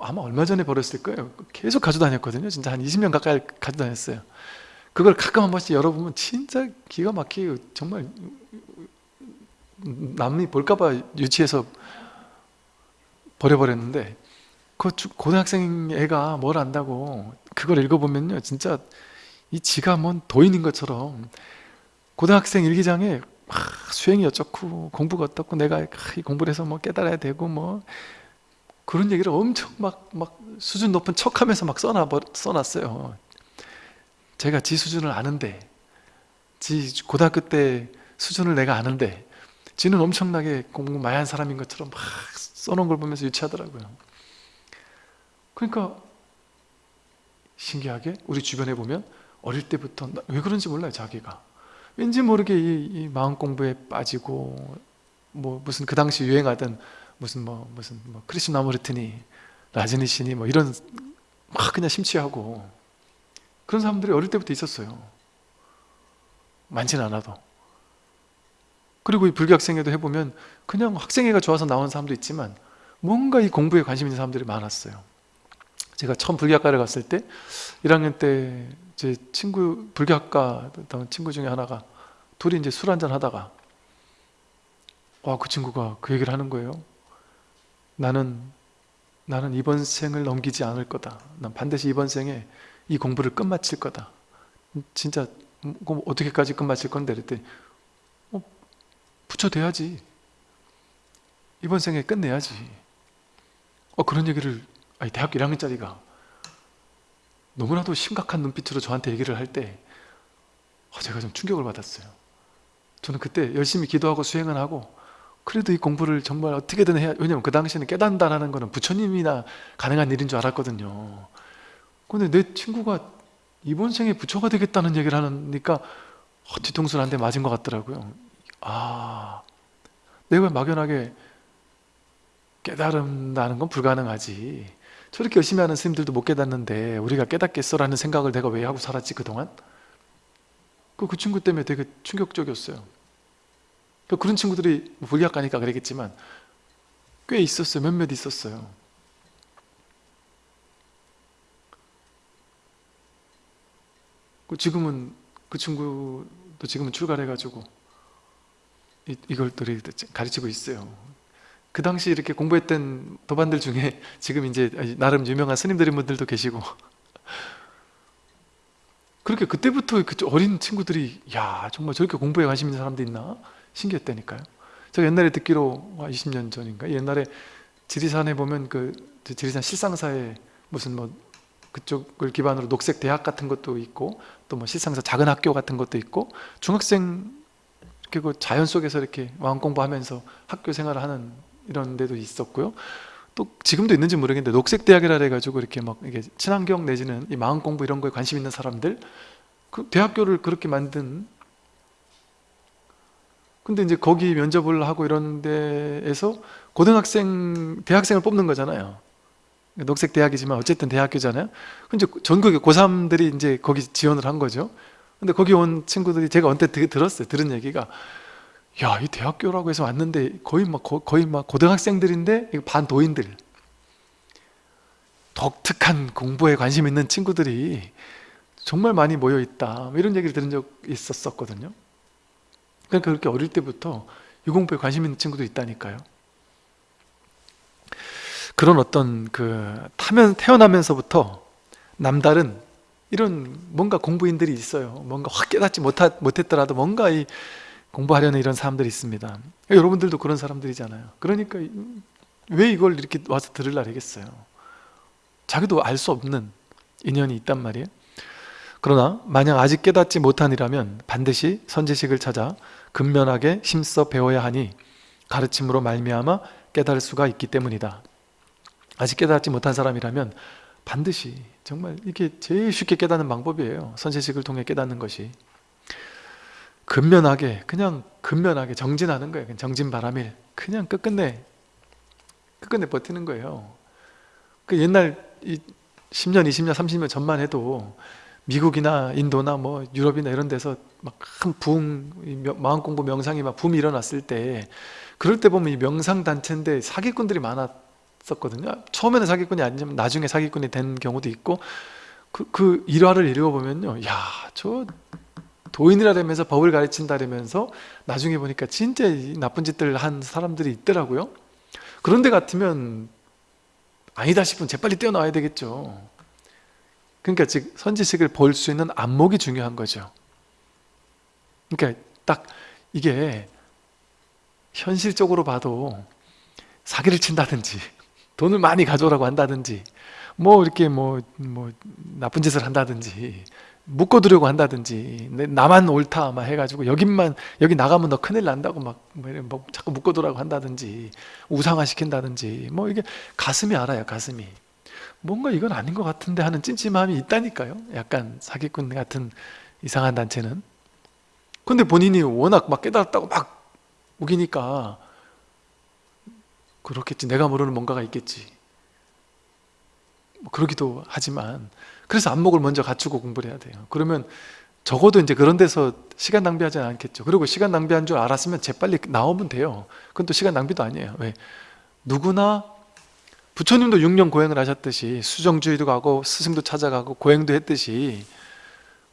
아마 얼마 전에 벌었을 거예요. 계속 가져 다녔거든요. 진짜 한 20년 가까이 가져 다녔어요. 그걸 가끔 한 번씩 열어보면 진짜 기가 막히게 정말 남이 볼까봐 유치해서 버려버렸는데 그 고등학생 애가 뭘 안다고 그걸 읽어보면요. 진짜 이 지가 뭔 도인인 것처럼 고등학생 일기장에 아, 수행이 어쩌고 공부가 어떻고 내가 아, 공부를 해서 뭐 깨달아야 되고 뭐 그런 얘기를 엄청 막, 막 수준 높은 척 하면서 막 써놔, 써놨어요. 제가 지 수준을 아는데 지 고등학교 때 수준을 내가 아는데 지는 엄청나게 공부 많이 한 사람인 것처럼 막 써놓은 걸 보면서 유치하더라고요. 그러니까 신기하게 우리 주변에 보면 어릴 때부터 나- 왜 그런지 몰라요 자기가 왠지 모르게 이, 이 마음 공부에 빠지고 뭐 무슨 그 당시 유행하던 무슨 뭐 무슨 뭐 크리스나무르트니 라즈니시니 뭐 이런 막 그냥 심취하고 그런 사람들이 어릴 때부터 있었어요. 많지는 않아도. 그리고 이 불교학생회도 해보면 그냥 학생회가 좋아서 나온 사람도 있지만 뭔가 이 공부에 관심 있는 사람들이 많았어요. 제가 처음 불교학과를 갔을 때 1학년 때 제 친구 불교학과 친구 중에 하나가 둘이 이제 술 한잔 하다가 와 그 친구가 그 얘기를 하는 거예요. 나는 나는 이번 생을 넘기지 않을 거다. 난 반드시 이번 생에 이 공부를 끝마칠 거다. 진짜 음, 그럼 어떻게까지 끝마칠 건데? 그랬더니 어, 부처돼야지. 이번 생에 끝내야지. 어 그런 얘기를 아니 대학교 1학년짜리가 너무나도 심각한 눈빛으로 저한테 얘기를 할때 어, 제가 좀 충격을 받았어요. 저는 그때 열심히 기도하고 수행을 하고 그래도 이 공부를 정말 어떻게든 해야 왜냐면 그 당시에는 깨닫는다는 거는 부처님이나 가능한 일인 줄 알았거든요. 근데 내 친구가 이번 생에 부처가 되겠다는 얘기를 하니까 어, 뒤통수를 한 대 맞은 것 같더라고요. 아 내가 막연하게 깨달은다는 건 불가능하지 저렇게 열심히 하는 스님들도 못 깨닫는데 우리가 깨닫겠어 라는 생각을 내가 왜 하고 살았지 그동안? 그, 그 친구 때문에 되게 충격적이었어요. 그 그런 친구들이 뭐 불리학 가니까 그러겠지만 꽤 있었어요. 몇몇 있었어요. 그 지금은 그 친구도 지금은 출가해가지고 이, 이걸 또 가르치고 있어요 그 당시 이렇게 공부했던 도반들 중에 지금 이제 나름 유명한 스님들인 분들도 계시고. 그렇게 그때부터 그 어린 친구들이 야 정말 저렇게 공부에 관심 있는 사람도 있나? 신기했다니까요. 제가 옛날에 듣기로 20년 전인가? 옛날에 지리산에 보면 그 지리산 실상사에 무슨 뭐 그쪽을 기반으로 녹색 대학 같은 것도 있고 또 뭐 실상사 작은 학교 같은 것도 있고 중학생 이렇게 그 자연 속에서 이렇게 마음 공부하면서 학교 생활을 하는 이런 데도 있었고요. 또 지금도 있는지 모르겠는데 녹색 대학이라 해가지고 이렇게 막 이게 친환경 내지는 이 마음 공부 이런 거에 관심 있는 사람들 그 대학교를 그렇게 만든 근데 이제 거기 면접을 하고 이런 데에서 고등학생 대학생을 뽑는 거잖아요. 녹색 대학이지만 어쨌든 대학교잖아요. 근데 전국의 고3들이 이제 거기 지원을 한 거죠. 근데 거기 온 친구들이 제가 언뜻 들었어요. 들은 얘기가 야, 이 대학교라고 해서 왔는데 거의 막 거의 막 고등학생들인데 반도인들 독특한 공부에 관심 있는 친구들이 정말 많이 모여 있다. 뭐 이런 얘기를 들은 적 있었었거든요. 그러니까 그렇게 어릴 때부터 유공부에 관심 있는 친구도 있다니까요. 그런 어떤 그 타면 태어나면서부터 남다른 이런 뭔가 공부인들이 있어요. 뭔가 확 깨닫지 못하, 못했더라도 뭔가 이 공부하려는 이런 사람들이 있습니다. 여러분들도 그런 사람들이잖아요. 그러니까 왜 이걸 이렇게 와서 들으려 하겠어요? 자기도 알 수 없는 인연이 있단 말이에요. 그러나 만약 아직 깨닫지 못한이라면 반드시 선지식을 찾아 근면하게 힘써 배워야 하니 가르침으로 말미암아 깨달을 수가 있기 때문이다. 아직 깨닫지 못한 사람이라면 반드시 정말 이게 제일 쉽게 깨닫는 방법이에요. 선지식을 통해 깨닫는 것이 근면하게 그냥 근면하게 정진하는 거예요. 정진 바람일. 그냥 끝끝내 끝끝내 버티는 거예요. 그 옛날 10년 20년 30년 전만 해도 미국이나 인도나 뭐 유럽이나 이런 데서 막큰 붕, 마음 공부 명상이 막 붐이 일어났을 때 그럴 때 보면 이 명상 단체인데 사기꾼들이 많았었거든요. 처음에는 사기꾼이 아니지만 나중에 사기꾼이 된 경우도 있고 그, 그 일화를 읽어보면요. 야 저 도인이라면서 법을 가르친다면서 나중에 보니까 진짜 나쁜 짓들 한 사람들이 있더라고요. 그런데 같으면 아니다 싶으면 재빨리 뛰어나와야 되겠죠. 그러니까 즉 선지식을 볼 수 있는 안목이 중요한 거죠. 그러니까 딱 이게 현실적으로 봐도 사기를 친다든지 돈을 많이 가져오라고 한다든지 뭐 이렇게 뭐, 뭐 나쁜 짓을 한다든지 묶어두려고 한다든지 나만 옳다 막 해가지고 여기만 여기 나가면 너 큰일 난다고 막 뭐, 뭐 자꾸 묶어두라고 한다든지 우상화 시킨다든지 뭐 이게 가슴이 알아요 가슴이. 뭔가 이건 아닌 것 같은데 하는 찜찜함이 있다니까요. 약간 사기꾼 같은 이상한 단체는. 근데 본인이 워낙 막 깨달았다고 막 우기니까 그렇겠지. 내가 모르는 뭔가가 있겠지. 뭐 그러기도 하지만 그래서 안목을 먼저 갖추고 공부를 해야 돼요. 그러면 적어도 이제 그런 데서 시간 낭비하지 않겠죠. 그리고 시간 낭비한 줄 알았으면 재빨리 나오면 돼요. 그건 또 시간 낭비도 아니에요. 왜? 누구나 부처님도 6년 고행을 하셨듯이 수정주의도 가고 스승도 찾아가고 고행도 했듯이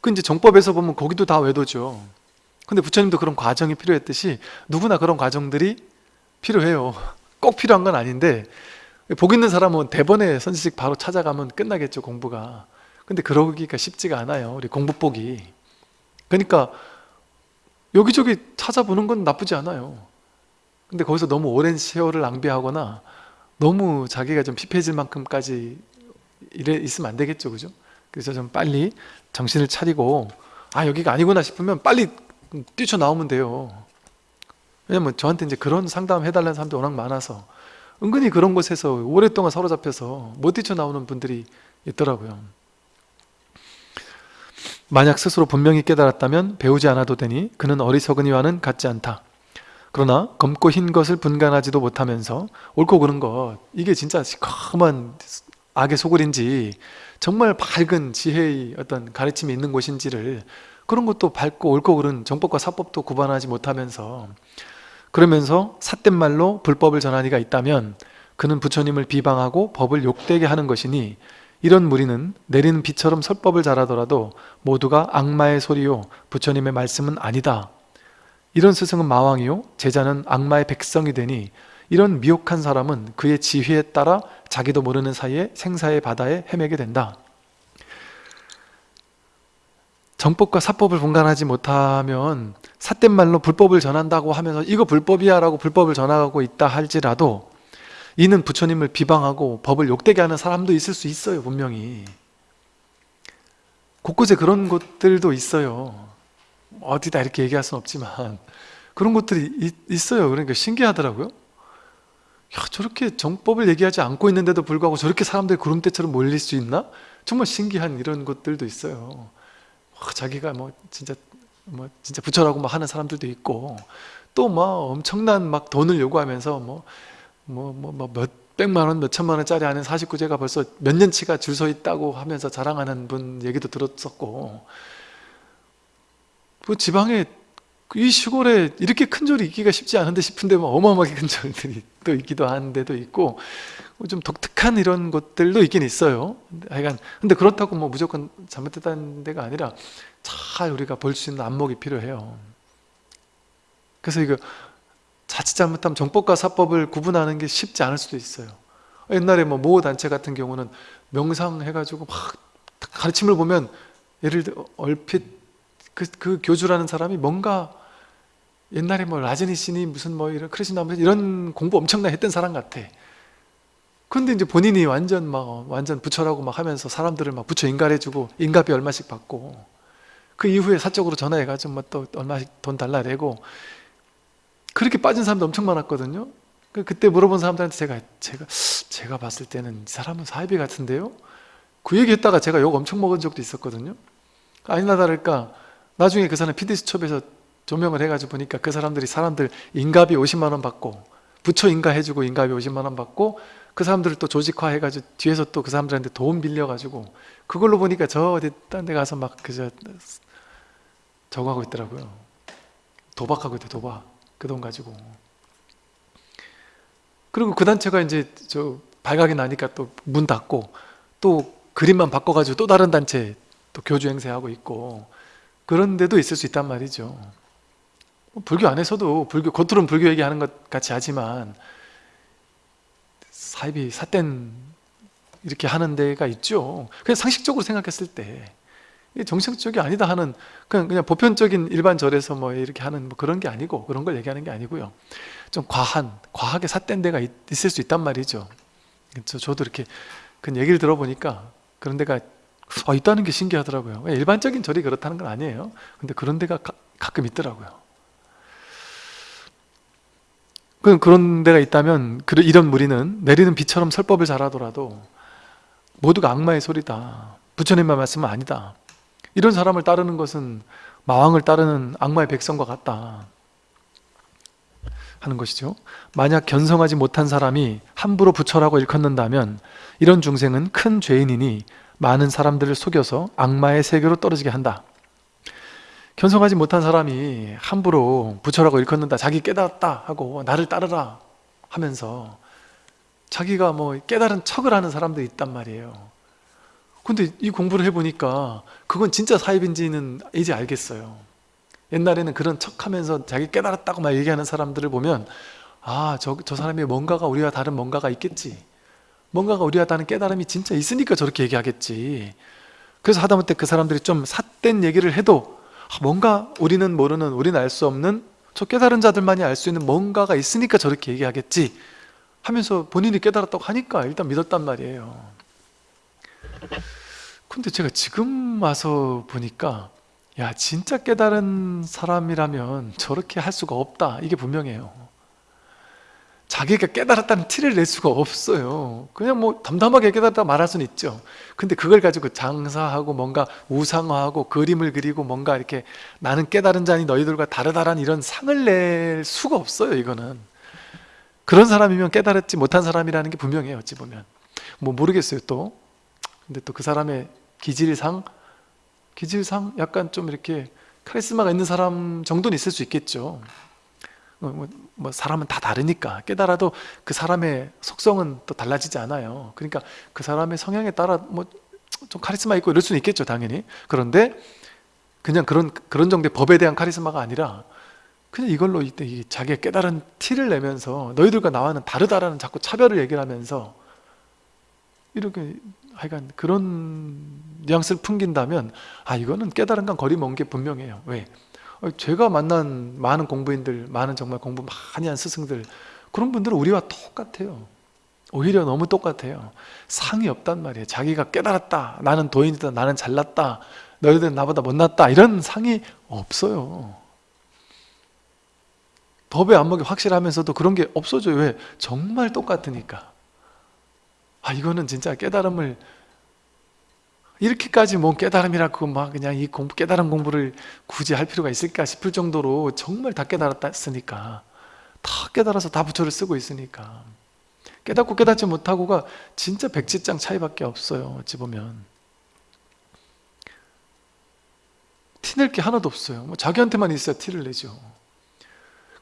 그 이제 정법에서 보면 거기도 다 외도죠. 근데 부처님도 그런 과정이 필요했듯이 누구나 그런 과정들이 필요해요. 꼭 필요한 건 아닌데 복 있는 사람은 대번에 선지식 바로 찾아가면 끝나겠죠 공부가 근데 그러기가 쉽지가 않아요 우리 공부복이. 그러니까 여기저기 찾아보는 건 나쁘지 않아요. 근데 거기서 너무 오랜 세월을 낭비하거나 너무 자기가 좀 피폐해질 만큼까지 이래 있으면 안 되겠죠 그죠? 그래서 좀 빨리 정신을 차리고 아 여기가 아니구나 싶으면 빨리 뛰쳐나오면 돼요. 왜냐면 저한테 이제 그런 상담 해달라는 사람들이 워낙 많아서 은근히 그런 곳에서 오랫동안 사로잡혀서 못 뛰쳐나오는 분들이 있더라고요 만약 스스로 분명히 깨달았다면 배우지 않아도 되니 그는 어리석은이와는 같지 않다. 그러나 검고 흰 것을 분간하지도 못하면서 옳고 그른 것 이게 진짜 시커먼 악의 소굴인지 정말 밝은 지혜의 어떤 가르침이 있는 곳인지를 그런 것도 밝고 옳고 그른 정법과 사법도 구분하지 못하면서 그러면서 삿된 말로 불법을 전한 이가 있다면 그는 부처님을 비방하고 법을 욕되게 하는 것이니 이런 무리는 내리는 비처럼 설법을 잘하더라도 모두가 악마의 소리요 부처님의 말씀은 아니다. 이런 스승은 마왕이요 제자는 악마의 백성이 되니 이런 미혹한 사람은 그의 지혜에 따라 자기도 모르는 사이에 생사의 바다에 헤매게 된다. 정법과 사법을 분간하지 못하면 삿된 말로 불법을 전한다고 하면서 이거 불법이야 라고 불법을 전하고 있다 할지라도 이는 부처님을 비방하고 법을 욕되게 하는 사람도 있을 수 있어요 분명히. 곳곳에 그런 곳들도 있어요. 어디다 이렇게 얘기할 수는 없지만 그런 것들이 있, 어요. 그러니까 신기하더라고요. 야 저렇게 정법을 얘기하지 않고 있는데도 불구하고 저렇게 사람들이 구름대처럼 몰릴 수 있나? 정말 신기한 이런 것들도 있어요. 와, 자기가 뭐 진짜 뭐 진짜 부처라고 막 하는 사람들도 있고 또 막 엄청난 막 돈을 요구하면서 뭐 뭐 뭐 뭐 몇 백만 원, 몇 천만 원짜리 하는 49제가 벌써 몇 년치가 줄 서 있다고 하면서 자랑하는 분 얘기도 들었었고. 뭐 지방에 이 시골에 이렇게 큰 절이 있기가 쉽지 않은데 싶은데 뭐 어마어마하게 큰 절들이 또 있기도 한 데도 있고 좀 독특한 이런 것들도 있긴 있어요. 하여간 근데 그렇다고 뭐 무조건 잘못됐다는 데가 아니라 잘 우리가 볼 수 있는 안목이 필요해요. 그래서 이거 자칫 잘못하면 정법과 사법을 구분하는 게 쉽지 않을 수도 있어요. 옛날에 뭐 모호단체 같은 경우는 명상해가지고 막 가르침을 보면 예를 들어 얼핏 그, 그 교주라는 사람이 뭔가 옛날에 뭐 라즈니시니 무슨 뭐 이런 크리스나 이런 공부 엄청나게 했던 사람 같아. 근데 이제 본인이 완전 막 완전 부처라고 막 하면서 사람들을 막 부처 인가해주고 인가비 얼마씩 받고 그 이후에 사적으로 전화해가지고 뭐 또 얼마씩 돈 달라 내고 그렇게 빠진 사람도 엄청 많았거든요. 그 그때 물어본 사람들한테 제가 제가 제가 봤을 때는 이 사람은 사이비 같은데요? 그 얘기 했다가 제가 욕 엄청 먹은 적도 있었거든요. 아니나 다를까 나중에 그 사람 PD수첩에서 조명을 해가지고 보니까 그 사람들이 사람들 인가비 50만 원 받고 부처 인가 해주고 인가비 50만 원 받고 그 사람들을 또 조직화 해가지고 뒤에서 또 그 사람들한테 돈 빌려가지고 그걸로 보니까 저 어디 딴 데 가서 막 그저 저거 하고 있더라고요. 도박하고 있대 도박 그 돈 가지고. 그리고 그 단체가 이제 저 발각이 나니까 또 문 닫고 또 그림만 바꿔가지고 또 다른 단체 또 교주 행세하고 있고 그런 데도 있을 수 있단 말이죠. 뭐 불교 안에서도 불교 겉으로는 불교 얘기하는 것 같이 하지만 사입이 삿된 이렇게 하는 데가 있죠. 그냥 상식적으로 생각했을 때 정식적이 아니다 하는 그냥 그냥 보편적인 일반 절에서 뭐 이렇게 하는 뭐 그런 게 아니고 그런 걸 얘기하는 게 아니고요. 좀 과한 과하게 삿된 데가 있, 을수 있단 말이죠. 저, 저도 이렇게 그 얘기를 들어보니까 그런 데가 아, 있다는 게 신기하더라고요. 일반적인 절이 그렇다는 건 아니에요. 근데 그런 데가 가, 가끔 있더라고요. 그런 데가 있다면 이런 무리는 내리는 비처럼 설법을 잘하더라도 모두가 악마의 소리다. 부처님의 말씀은 아니다 이런 사람을 따르는 것은 마왕을 따르는 악마의 백성과 같다 하는 것이죠. 만약 견성하지 못한 사람이 함부로 부처라고 일컫는다면 이런 중생은 큰 죄인이니 많은 사람들을 속여서 악마의 세계로 떨어지게 한다. 견성하지 못한 사람이 함부로 부처라고 일컫는다 자기 깨달았다 하고 나를 따르라 하면서 자기가 뭐 깨달은 척을 하는 사람도 있단 말이에요 근데 이 공부를 해보니까 그건 진짜 사입인지는 이제 알겠어요. 옛날에는 그런 척하면서 자기 깨달았다고 막 얘기하는 사람들을 보면 아, 저, 저 사람이 뭔가가 우리와 다른 뭔가가 있겠지. 뭔가가 우리와 다른 깨달음이 진짜 있으니까 저렇게 얘기하겠지. 그래서 하다못해 그 사람들이 좀 삿된 얘기를 해도 아, 뭔가 우리는 모르는 우리는 알 수 없는 저 깨달은 자들만이 알 수 있는 뭔가가 있으니까 저렇게 얘기하겠지 하면서 본인이 깨달았다고 하니까 일단 믿었단 말이에요 근데 제가 지금 와서 보니까 야 진짜 깨달은 사람이라면 저렇게 할 수가 없다. 이게 분명해요. 자기가 깨달았다는 티를 낼 수가 없어요. 그냥 뭐 담담하게 깨달았다 말할 수는 있죠. 근데 그걸 가지고 장사하고 뭔가 우상화하고 그림을 그리고 뭔가 이렇게 나는 깨달은 자니 너희들과 다르다라는 이런 상을 낼 수가 없어요 이거는. 그런 사람이면 깨달았지 못한 사람이라는 게 분명해요 어찌 보면. 뭐 모르겠어요 또 근데 또 그 사람의 기질상 기질상 약간 좀 이렇게 카리스마가 있는 사람 정도는 있을 수 있겠죠. 뭐, 뭐, 뭐 사람은 다 다르니까. 깨달아도 그 사람의 속성은 또 달라지지 않아요. 그러니까 그 사람의 성향에 따라 뭐 좀 카리스마 있고 이럴 수는 있겠죠 당연히. 그런데 그냥 그런 그런 정도의 법에 대한 카리스마가 아니라 그냥 이걸로 이때 자기가 깨달은 티를 내면서 너희들과 나와는 다르다라는 자꾸 차별을 얘기를 하면서 이렇게 하여간 그런 뉘앙스를 풍긴다면 아 이거는 깨달은 건 거리 먼 게 분명해요. 왜? 어, 제가 만난 많은 공부인들 많은 정말 공부 많이 한 스승들 그런 분들은 우리와 똑같아요. 오히려 너무 똑같아요. 상이 없단 말이에요. 자기가 깨달았다 나는 도인이다 나는 잘났다 너희들은 나보다 못났다 이런 상이 없어요. 법의 안목이 확실하면서도 그런 게 없어져요. 왜? 정말 똑같으니까 아 이거는 진짜 깨달음을 이렇게까지 뭐 깨달음이라고 막 그냥 이 공부 깨달은 공부를 굳이 할 필요가 있을까 싶을 정도로 정말 다 깨달았으니까. 다 깨달아서 다 부처를 쓰고 있으니까. 깨닫고 깨닫지 못하고가 진짜 백지장 차이밖에 없어요 어찌 보면. 티낼 게 하나도 없어요. 뭐 자기한테만 있어야 티를 내죠.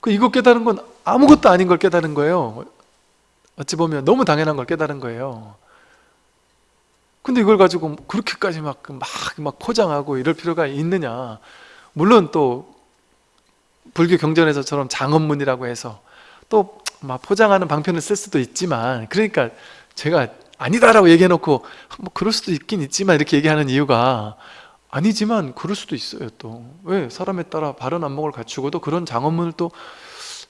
그 이거 깨달은 건 아무것도 아닌 걸 깨달은 거예요 어찌 보면 너무 당연한 걸 깨달은 거예요. 근데 이걸 가지고 그렇게까지 막, 막, 막 포장하고 이럴 필요가 있느냐? 물론 또 불교 경전에서처럼 장언문이라고 해서 또 막 포장하는 방편을 쓸 수도 있지만 그러니까 제가 아니다라고 얘기해놓고 뭐 그럴 수도 있긴 있지만 이렇게 얘기하는 이유가 아니지만 그럴 수도 있어요 또. 왜? 사람에 따라 바른 안목을 갖추고도 그런 장언문을 또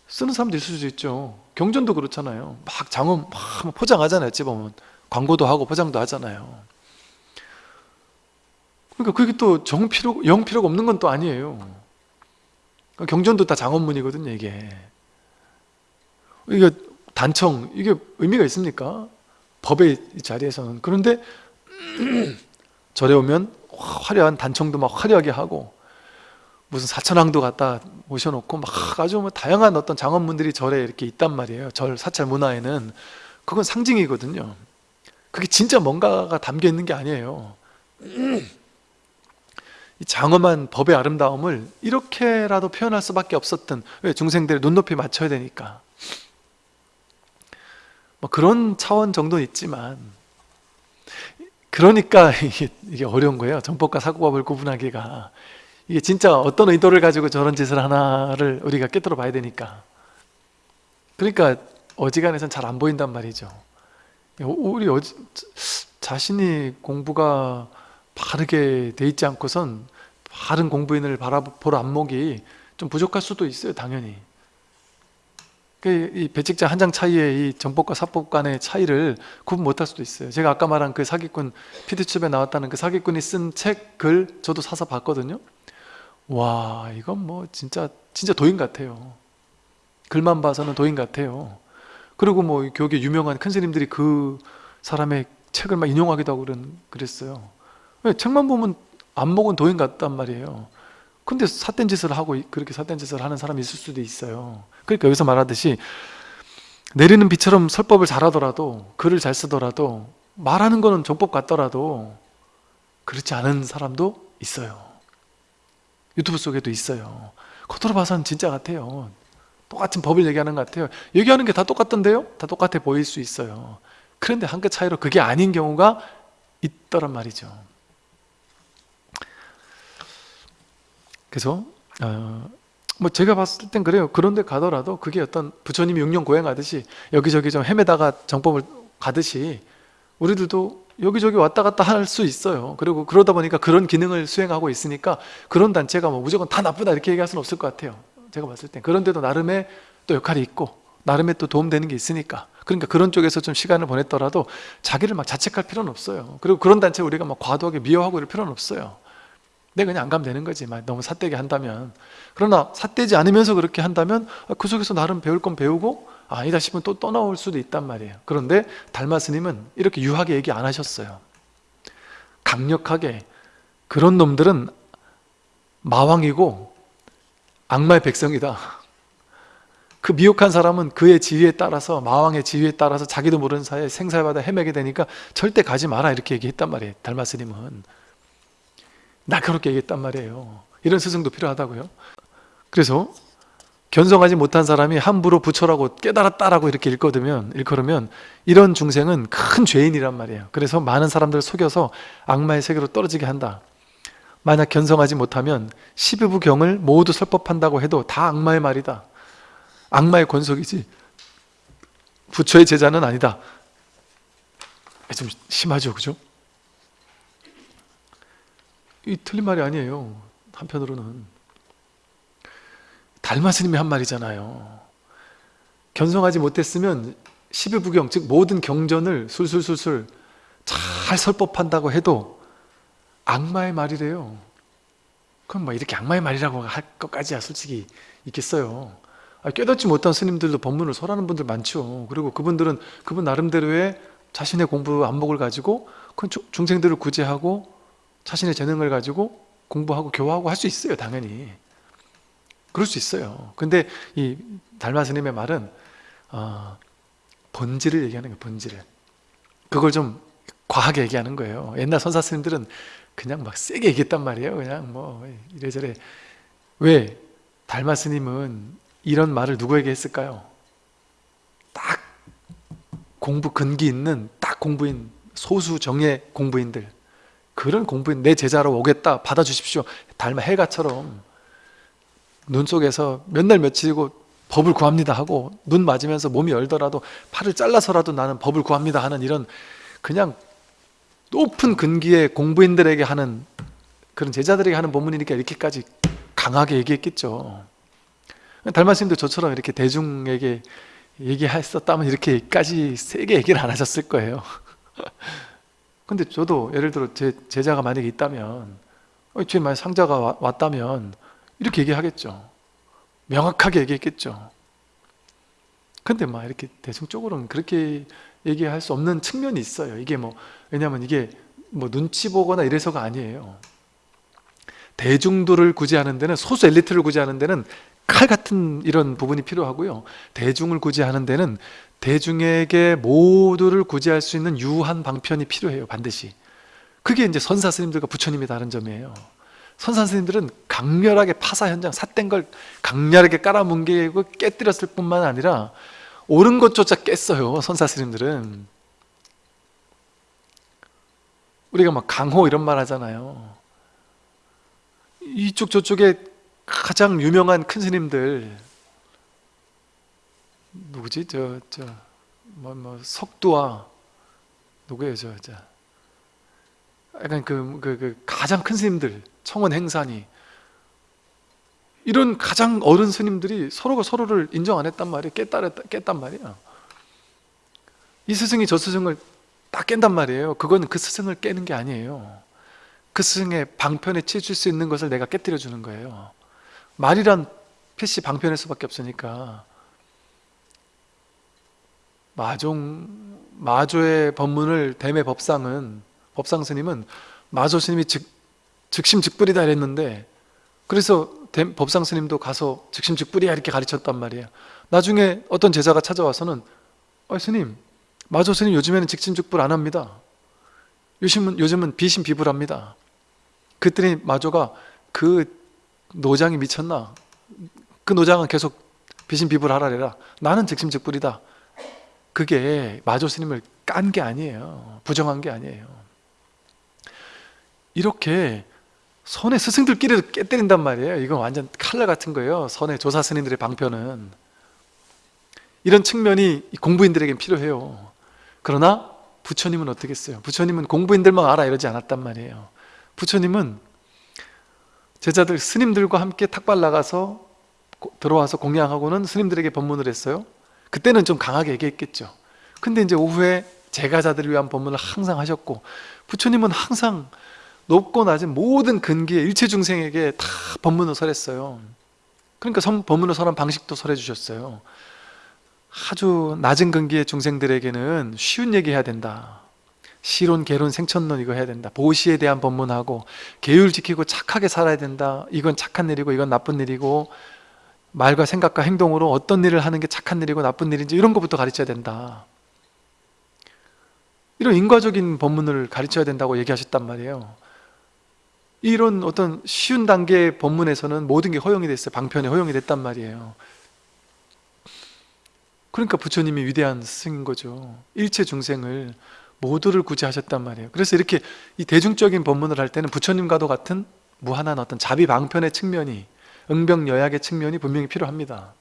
쓰는 사람도 있을 수 있죠 경전도 그렇잖아요. 막 장언 막 포장하잖아요 어찌 보면. 광고도 하고 포장도 하잖아요. 그러니까 그게 또 정 필요, 영 필요가 없는 건 또 아니에요. 그러니까 경전도 다 장언문이거든요 이게. 이게 단청 이게 의미가 있습니까? 법의 자리에서는. 그런데 절에 오면 화려한 단청도 막 화려하게 하고 무슨 사천왕도 갖다 모셔놓고 막 아주 뭐 다양한 어떤 장언문들이 절에 이렇게 있단 말이에요. 절 사찰 문화에는. 그건 상징이거든요. 그게 진짜 뭔가가 담겨 있는 게 아니에요. 이 장엄한 법의 아름다움을 이렇게라도 표현할 수밖에 없었던 왜 중생들의 눈높이 맞춰야 되니까. 뭐 그런 차원 정도는 있지만 그러니까 이게 어려운 거예요. 정법과 사고법을 구분하기가 이게 진짜 어떤 의도를 가지고 저런 짓을 하나를 우리가 깨달아 봐야 되니까. 그러니까 어지간해선 잘 안 보인단 말이죠. 우리 어지, 자신이 공부가 바르게 돼 있지 않고선 바른 공부인을 바라볼 안목이 좀 부족할 수도 있어요 당연히. 그이 배직자 한 장 차이의 이 정법과 사법 간의 차이를 구분 못할 수도 있어요. 제가 아까 말한 그 사기꾼 피디첩에 나왔다는 그 사기꾼이 쓴책글 저도 사서 봤거든요 와 이건 뭐 진짜 진짜 도인 같아요. 글만 봐서는 도인 같아요. 그리고 뭐 교계 유명한 큰 스님들이 그 사람의 책을 막 인용하기도 하고 그런, 그랬어요. 왜? 책만 보면 안 먹은 도인 같단 말이에요. 근데 삿된 짓을 하고 그렇게 삿된 짓을 하는 사람이 있을 수도 있어요. 그러니까 여기서 말하듯이 내리는 비처럼 설법을 잘하더라도 글을 잘 쓰더라도 말하는 거는 정법 같더라도 그렇지 않은 사람도 있어요 유튜브 속에도 있어요. 겉으로 봐서는 진짜 같아요. 똑같은 법을 얘기하는 것 같아요. 얘기하는 게 다 똑같던데요? 다 똑같아 보일 수 있어요. 그런데 한 끗 차이로 그게 아닌 경우가 있더란 말이죠. 그래서 어, 뭐 제가 봤을 땐 그래요. 그런데 가더라도 그게 어떤 부처님이 육년 고행하듯이 여기저기 좀 헤매다가 정법을 가듯이 우리들도 여기저기 왔다 갔다 할 수 있어요. 그리고 그러다 보니까 그런 기능을 수행하고 있으니까 그런 단체가 뭐 무조건 다 나쁘다 이렇게 얘기할 수는 없을 것 같아요. 제가 봤을 땐. 그런데도 나름의 또 역할이 있고 나름의 또 도움되는 게 있으니까. 그러니까 그런 쪽에서 좀 시간을 보냈더라도 자기를 막 자책할 필요는 없어요. 그리고 그런 단체 우리가 막 과도하게 미워하고 이럴 필요는 없어요. 내가 그냥 안 가면 되는 거지. 막 너무 삿되게 한다면. 그러나 삿되지 않으면서 그렇게 한다면 그 속에서 나름 배울 건 배우고 아, 아니다 싶으면 또 떠나올 수도 있단 말이에요. 그런데 달마 스님은 이렇게 유하게 얘기 안 하셨어요. 강력하게 그런 놈들은 마왕이고 악마의 백성이다. 그 미혹한 사람은 그의 지위에 따라서 마왕의 지위에 따라서 자기도 모르는 사이에 생사바다 헤매게 되니까 절대 가지 마라 이렇게 얘기했단 말이에요 달마 스님은. 날카롭게 얘기했단 말이에요. 이런 스승도 필요하다고요. 그래서 견성하지 못한 사람이 함부로 부처라고 깨달았다라고 이렇게 일거두면 일컬으면 이런 중생은 큰 죄인이란 말이에요. 그래서 많은 사람들을 속여서 악마의 세계로 떨어지게 한다. 만약 견성하지 못하면 12부경을 모두 설법한다고 해도 다 악마의 말이다. 악마의 권속이지 부처의 제자는 아니다. 좀 심하죠 그죠? 이 틀린 말이 아니에요 한편으로는 달마스님이 한 말이잖아요. 견성하지 못했으면 12부경 즉 모든 경전을 술술술술 잘 설법한다고 해도 악마의 말이래요. 그럼 뭐 이렇게 악마의 말이라고 할 것까지야 솔직히 있겠어요. 아, 깨닫지 못한 스님들도 법문을 설하는 분들 많죠. 그리고 그분들은 그분 나름대로의 자신의 공부 안목을 가지고 그 중생들을 구제하고 자신의 재능을 가지고 공부하고 교화하고 할 수 있어요 당연히 그럴 수 있어요. 근데 이 달마 스님의 말은 어, 본질을 얘기하는 거예요 본질을. 그걸 좀 과하게 얘기하는 거예요. 옛날 선사 스님들은 그냥 막 세게 얘기했단 말이에요. 그냥 뭐 이래저래. 왜 달마 스님은 이런 말을 누구에게 했을까요? 딱 공부 근기 있는 딱 공부인 소수 정예 공부인들. 그런 공부인 내 제자로 오겠다 받아주십시오. 달마 해가처럼 눈 속에서 몇 날 며칠이고 법을 구합니다 하고 눈 맞으면서 몸이 열더라도 팔을 잘라서라도 나는 법을 구합니다 하는 이런 그냥 높은 근기의 공부인들에게 하는 그런 제자들에게 하는 본문이니까 이렇게까지 강하게 얘기했겠죠. 달마스님도 저처럼 이렇게 대중에게 얘기했었다면 이렇게까지 세게 얘기를 안 하셨을 거예요. 근데 저도 예를 들어 제 제자가 만약에 있다면 어, 제 만약 상자가 왔다면 이렇게 얘기하겠죠. 명확하게 얘기했겠죠. 근데 막 이렇게 대중적으로는 그렇게 얘기할 수 없는 측면이 있어요. 이게 뭐 왜냐하면 이게 뭐 눈치 보거나 이래서가 아니에요. 대중들을 구제하는 데는 소수 엘리트를 구제하는 데는 칼 같은 이런 부분이 필요하고요. 대중을 구제하는 데는 대중에게 모두를 구제할 수 있는 유한 방편이 필요해요 반드시. 그게 이제 선사 스님들과 부처님이 다른 점이에요 선사 스님들은 강렬하게 파사 현장 삿된 걸 강렬하게 깔아뭉개고 깨뜨렸을 뿐만 아니라 옳은 것조차 깼어요 선사 스님들은. 우리가 막 강호 이런 말 하잖아요. 이쪽 저쪽에 가장 유명한 큰 스님들. 누구지? 저, 저, 뭐, 뭐, 석두와, 누구예요, 저, 저. 약간 그, 그, 그, 가장 큰 스님들, 청원 행산이. 이런 가장 어른 스님들이 서로가 서로를 인정 안 했단 말이에요. 깼다, 깼단 말이야. 이 스승이 저 스승을 딱 깬단 말이에요. 그건 그 스승을 깨는 게 아니에요. 그 스승의 방편에 치줄 수 있는 것을 내가 깨뜨려 주는 거예요. 말이란 필시 방편일 수밖에 없으니까 마종 마조의 법문을 대매 법상은 법상 스님은 마조 스님이 즉, 즉심즉불이다 이랬는데 그래서 대- 법상 스님도 가서 즉심즉불이야 이렇게 가르쳤단 말이에요. 나중에 어떤 제자가 찾아와서는 아 스님 마조 스님 요즘에는 즉심즉불 안 합니다. 요즘은, 요즘은 비심비불합니다. 그랬더니 마조가 그 노장이 미쳤나? 그 노장은 계속 비심비불하라래라. 나는 즉심즉불이다. 그게 마조 스님을 깐 게 아니에요. 부정한 게 아니에요. 이렇게 선의 스승들끼리도 깨때린단 말이에요. 이건 완전 칼날 같은 거예요. 선의 조사 스님들의 방편은. 이런 측면이 공부인들에겐 필요해요. 그러나 부처님은 어떻게 했어요? 부처님은 공부인들만 알아 이러지 않았단 말이에요. 부처님은 제자들 스님들과 함께 탁발 나가서 고- 들어와서 공양하고는 스님들에게 법문을 했어요. 그때는 좀 강하게 얘기했겠죠. 근데 이제 오후에 제가자들을 위한 법문을 항상 하셨고 부처님은 항상 높고 낮은 모든 근기의 일체 중생에게 다 법문을 설했어요. 그러니까 선- 법문을 설한 방식도 설해 주셨어요. 아주 낮은 근기의 중생들에게는 쉬운 얘기 해야 된다. 시론, 개론, 생천론 이거 해야 된다. 보시에 대한 법문하고 계율 지키고 착하게 살아야 된다. 이건 착한 일이고 이건 나쁜 일이고 말과 생각과 행동으로 어떤 일을 하는 게 착한 일이고 나쁜 일인지 이런 것부터 가르쳐야 된다. 이런 인과적인 법문을 가르쳐야 된다고 얘기하셨단 말이에요 이런 어떤 쉬운 단계의 법문에서는 모든 게 허용이 됐어요. 방편에 허용이 됐단 말이에요. 그러니까 부처님이 위대한 스승인 거죠. 일체 중생을 모두를 구제하셨단 말이에요. 그래서 이렇게 이 대중적인 법문을 할 때는 부처님과도 같은 무한한 어떤 자비 방편의 측면이 응병여약의 측면이 분명히 필요합니다.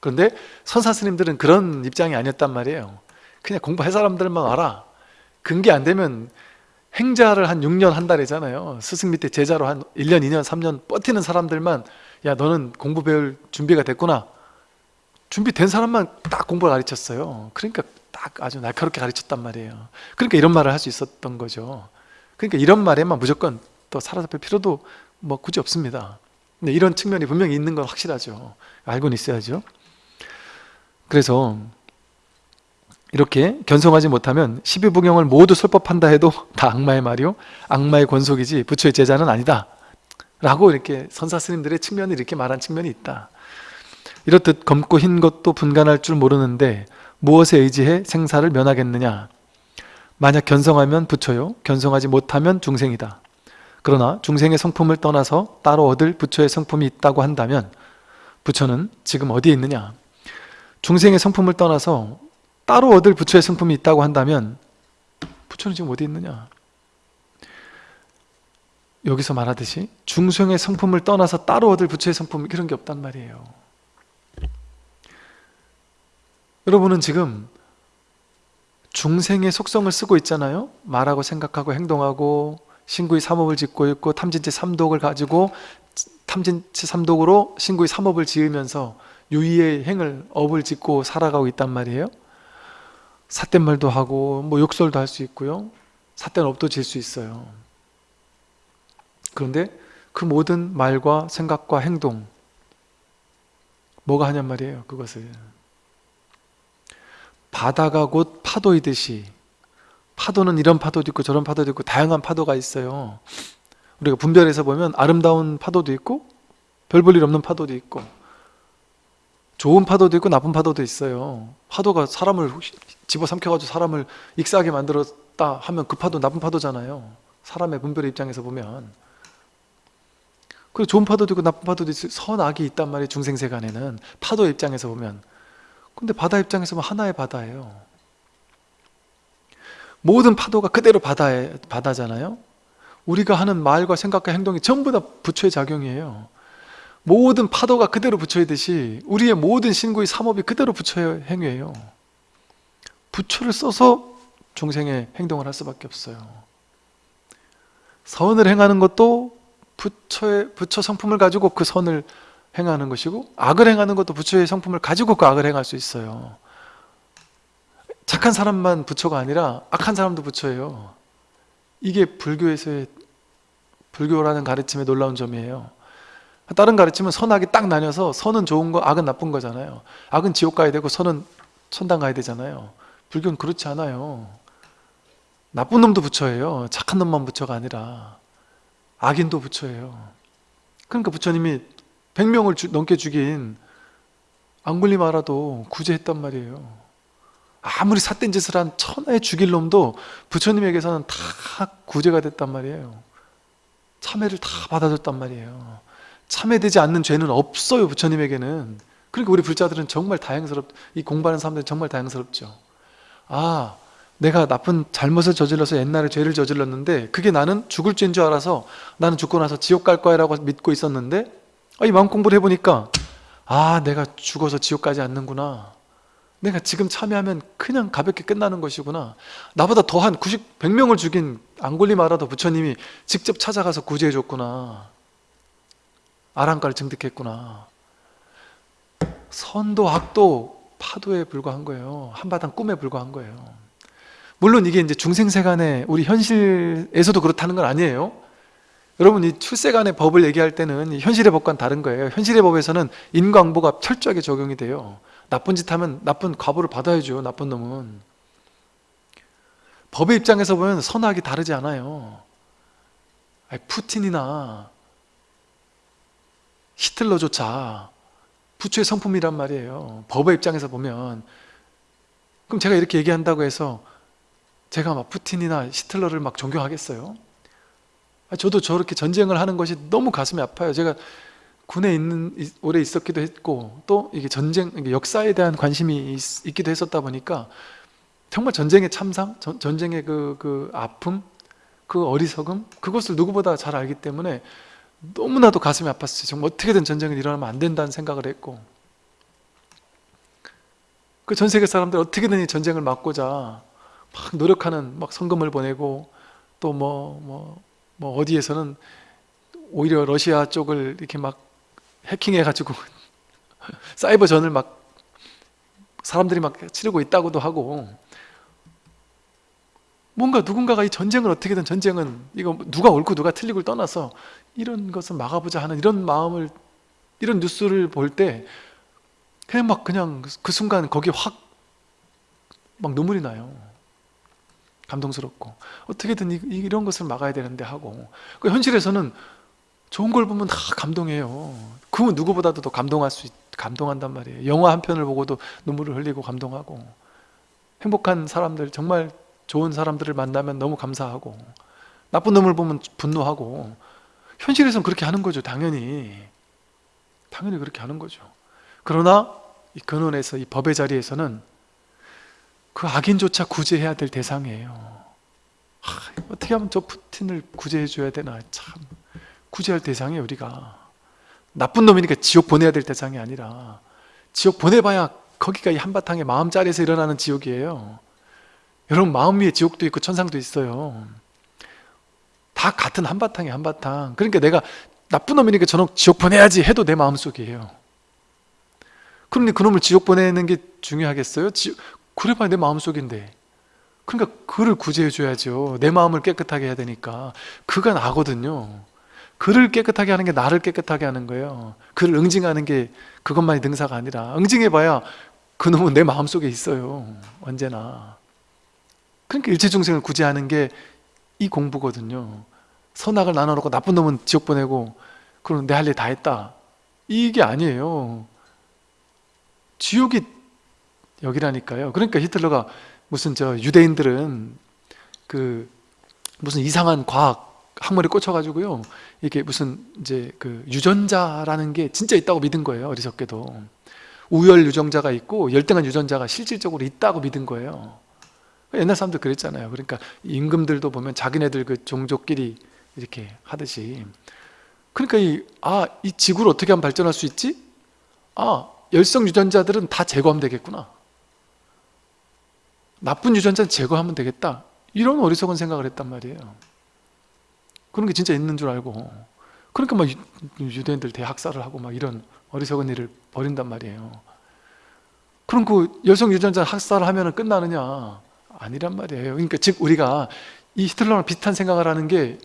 그런데 선사 스님들은 그런 입장이 아니었단 말이에요. 그냥 공부할 사람들만 알아 근기 안 되면 행자를 한 6년 한 달이잖아요. 스승 밑에 제자로 한 1년, 2년, 3년 버티는 사람들만 야 너는 공부 배울 준비가 됐구나. 준비된 사람만 딱 공부를 가르쳤어요. 그러니까 딱 아주 날카롭게 가르쳤단 말이에요. 그러니까 이런 말을 할 수 있었던 거죠. 그러니까 이런 말에만 무조건 또 사로잡힐 필요도 뭐 굳이 없습니다. 근데 이런 측면이 분명히 있는 건 확실하죠. 알고는 있어야죠. 그래서 이렇게 견성하지 못하면 12부경을 모두 설법한다 해도 다 악마의 말이요. 악마의 권속이지 부처의 제자는 아니다. 라고 이렇게 선사 스님들의 측면이 이렇게 말한 측면이 있다. 이렇듯 검고 흰 것도 분간할 줄 모르는데 무엇에 의지해 생사를 면하겠느냐? 만약 견성하면 부처요. 견성하지 못하면 중생이다. 그러나 중생의 성품을 떠나서 따로 얻을 부처의 성품이 있다고 한다면 부처는 지금 어디에 있느냐? 중생의 성품을 떠나서 따로 얻을 부처의 성품이 있다고 한다면 부처는 지금 어디 있느냐? 여기서 말하듯이 중생의 성품을 떠나서 따로 얻을 부처의 성품 이런 게 없단 말이에요. 여러분은 지금 중생의 속성을 쓰고 있잖아요. 말하고 생각하고 행동하고 신구의 삼업을 짓고 있고 탐진치 삼독을 가지고 탐진치 삼독으로 신구의 삼업을 지으면서 유의의 행을 업을 짓고 살아가고 있단 말이에요 삿대말도 하고 뭐 욕설도 할 수 있고요. 삿대는 업도 질 수 있어요. 그런데 그 모든 말과 생각과 행동 뭐가 하냔 말이에요 그것을. 바다가 곧 파도이듯이 파도는 이런 파도도 있고 저런 파도도 있고 다양한 파도가 있어요. 우리가 분별해서 보면 아름다운 파도도 있고 별 볼 일 없는 파도도 있고 좋은 파도도 있고 나쁜 파도도 있어요. 파도가 사람을 집어삼켜가지고 사람을 익사하게 만들었다 하면 그 파도 나쁜 파도잖아요. 사람의 분별의 입장에서 보면. 그리고 좋은 파도도 있고 나쁜 파도도 있어요 선악이 있단 말이에요 중생세 간에는. 파도 입장에서 보면. 근데 바다 입장에서 보면 하나의 바다예요. 모든 파도가 그대로 바다에, 바다잖아요. 우리가 하는 말과 생각과 행동이 전부 다 부처의 작용이에요. 모든 파도가 그대로 부처이듯이 우리의 모든 신구의 삼업이 그대로 부처의 행위예요 부처를 써서 중생의 행동을 할 수밖에 없어요. 선을 행하는 것도 부처의 부처 성품을 가지고 그 선을 행하는 것이고 악을 행하는 것도 부처의 성품을 가지고 그 악을 행할 수 있어요. 착한 사람만 부처가 아니라 악한 사람도 부처예요. 이게 불교에서의 불교라는 가르침의 놀라운 점이에요. 다른 가르침은 선악이 딱 나뉘어서 선은 좋은 거 악은 나쁜 거잖아요. 악은 지옥 가야 되고 선은 천당 가야 되잖아요 불교는 그렇지 않아요. 나쁜 놈도 부처예요. 착한 놈만 부처가 아니라 악인도 부처예요. 그러니까 부처님이 100명을 주- 넘게 죽인 앙굴리마라도 구제했단 말이에요. 아무리 삿된 짓을 한 천하에 죽일 놈도 부처님에게서는 다 구제가 됐단 말이에요. 참회를 다 받아줬단 말이에요. 참회되지 않는 죄는 없어요 부처님에게는. 그러니까 우리 불자들은 정말 다행스럽. 이 공부하는 사람들은 정말 다행스럽죠. 아, 내가 나쁜 잘못을 저질러서 옛날에 죄를 저질렀는데 그게 나는 죽을 죄인 줄 알아서 나는 죽고 나서 지옥 갈 거야 라고 믿고 있었는데 아, 이 마음 공부를 해보니까 아, 내가 죽어서 지옥 가지 않는구나. 내가 지금 참여하면 그냥 가볍게 끝나는 것이구나. 나보다 더한 90, 100명을 죽인 앙골리마라도 부처님이 직접 찾아가서 구제해 줬구나. 아랑가를 증득했구나. 선도 악도 파도에 불과한 거예요. 한바탕 꿈에 불과한 거예요. 물론 이게 이제 중생세간에 우리 현실에서도 그렇다는 건 아니에요. 여러분 이 출세간의 법을 얘기할 때는 이 현실의 법과는 다른 거예요. 현실의 법에서는 인과응보가 철저하게 적용이 돼요. 나쁜 짓 하면 나쁜 과보를 받아야죠. 나쁜 놈은. 법의 입장에서 보면 선악이 다르지 않아요. 아니, 푸틴이나 히틀러조차 부처의 성품이란 말이에요. 법의 입장에서 보면 그럼 제가 이렇게 얘기한다고 해서 제가 막 푸틴이나 히틀러를 막 존경하겠어요? 아, 저도 저렇게 전쟁을 하는 것이 너무 가슴이 아파요. 제가 군에 있는 이- 오래 있었기도 했고 또 이게 전쟁 역사에 대한 관심이 있, 있기도 했었다 보니까 정말 전쟁의 참상, 전, 전쟁의 그, 그 아픔, 그 어리석음 그것을 누구보다 잘 알기 때문에 너무나도 가슴이 아팠어요. 정말 어떻게든 전쟁이 일어나면 안 된다는 생각을 했고 그 전 세계 사람들 어떻게든 이 전쟁을 막고자 막 노력하는 막 성금을 보내고 또 뭐 뭐 뭐 어디에서는 오히려 러시아 쪽을 이렇게 막 해킹해 가지고 사이버전을 막 사람들이 막 치르고 있다고도 하고 뭔가 누군가가 이 전쟁을 어떻게든 전쟁은 이거 누가 옳고 누가 틀리고를 떠나서 이런 것을 막아보자 하는 이런 마음을 이런 뉴스를 볼 때 그냥 막 그냥 그 순간 거기 확 막 눈물이 나요. 감동스럽고 어떻게든 이- 이런 것을 막아야 되는데 하고 그 현실에서는 좋은 걸 보면 다 감동해요. 그 누구보다도 더 감동할 수 있, 감동한단 말이에요. 영화 한 편을 보고도 눈물을 흘리고 감동하고 행복한 사람들 정말 좋은 사람들을 만나면 너무 감사하고 나쁜 놈을 보면 분노하고 현실에서는 그렇게 하는 거죠. 당연히 당연히 그렇게 하는 거죠. 그러나 이 근원에서 이 법의 자리에서는 그 악인조차 구제해야 될 대상이에요. 하, 어떻게 하면 저 푸틴을 구제해 줘야 되나 참 구제할 대상이 우리가 나쁜 놈이니까 지옥 보내야 될 대상이 아니라 지옥 보내봐야 거기가 이 한바탕에 마음자리에서 일어나는 지옥이에요. 여러분 마음 위에 지옥도 있고 천상도 있어요. 다 같은 한바탕에 한바탕. 그러니까 내가 나쁜 놈이니까 저놈 지옥 보내야지 해도 내 마음속이에요. 그런데 그놈을 지옥 보내는 게 중요하겠어요? 지, 그래봐야 내 마음속인데 그러니까 그를 구제해 줘야죠 내 마음을 깨끗하게 해야 되니까 그가 나거든요 그를 깨끗하게 하는 게 나를 깨끗하게 하는 거예요 그를 응징하는 게 그것만이 능사가 아니라 응징해봐야 그놈은 내 마음속에 있어요 언제나 그러니까 일체중생을 구제하는 게 이 공부거든요 선악을 나눠놓고 나쁜 놈은 지옥 보내고 그럼 내 할 일 다 했다 이게 아니에요 지옥이 여기라니까요. 그러니까 히틀러가 무슨 저 유대인들은 그 무슨 이상한 과학 학문에 꽂혀가지고요. 이게 무슨 이제 그 유전자라는 게 진짜 있다고 믿은 거예요. 어리석게도 우열 유전자가 있고 열등한 유전자가 실질적으로 있다고 믿은 거예요. 옛날 사람들 그랬잖아요. 그러니까 임금들도 보면 자기네들 그 종족끼리 이렇게 하듯이 그러니까 이, 아, 이 지구를 어떻게 하면 발전할 수 있지? 아, 열성 유전자들은 다 제거하면 되겠구나. 나쁜 유전자는 제거하면 되겠다. 이런 어리석은 생각을 했단 말이에요. 그런 게 진짜 있는 줄 알고. 그러니까 막 유- 유대인들 대학살을 하고 막 이런 어리석은 일을 벌인단 말이에요. 그럼 그 열성 유전자 학살을 하면 끝나느냐? 아니란 말이에요. 그러니까 즉 우리가 이 히틀러랑 비슷한 생각을 하는 게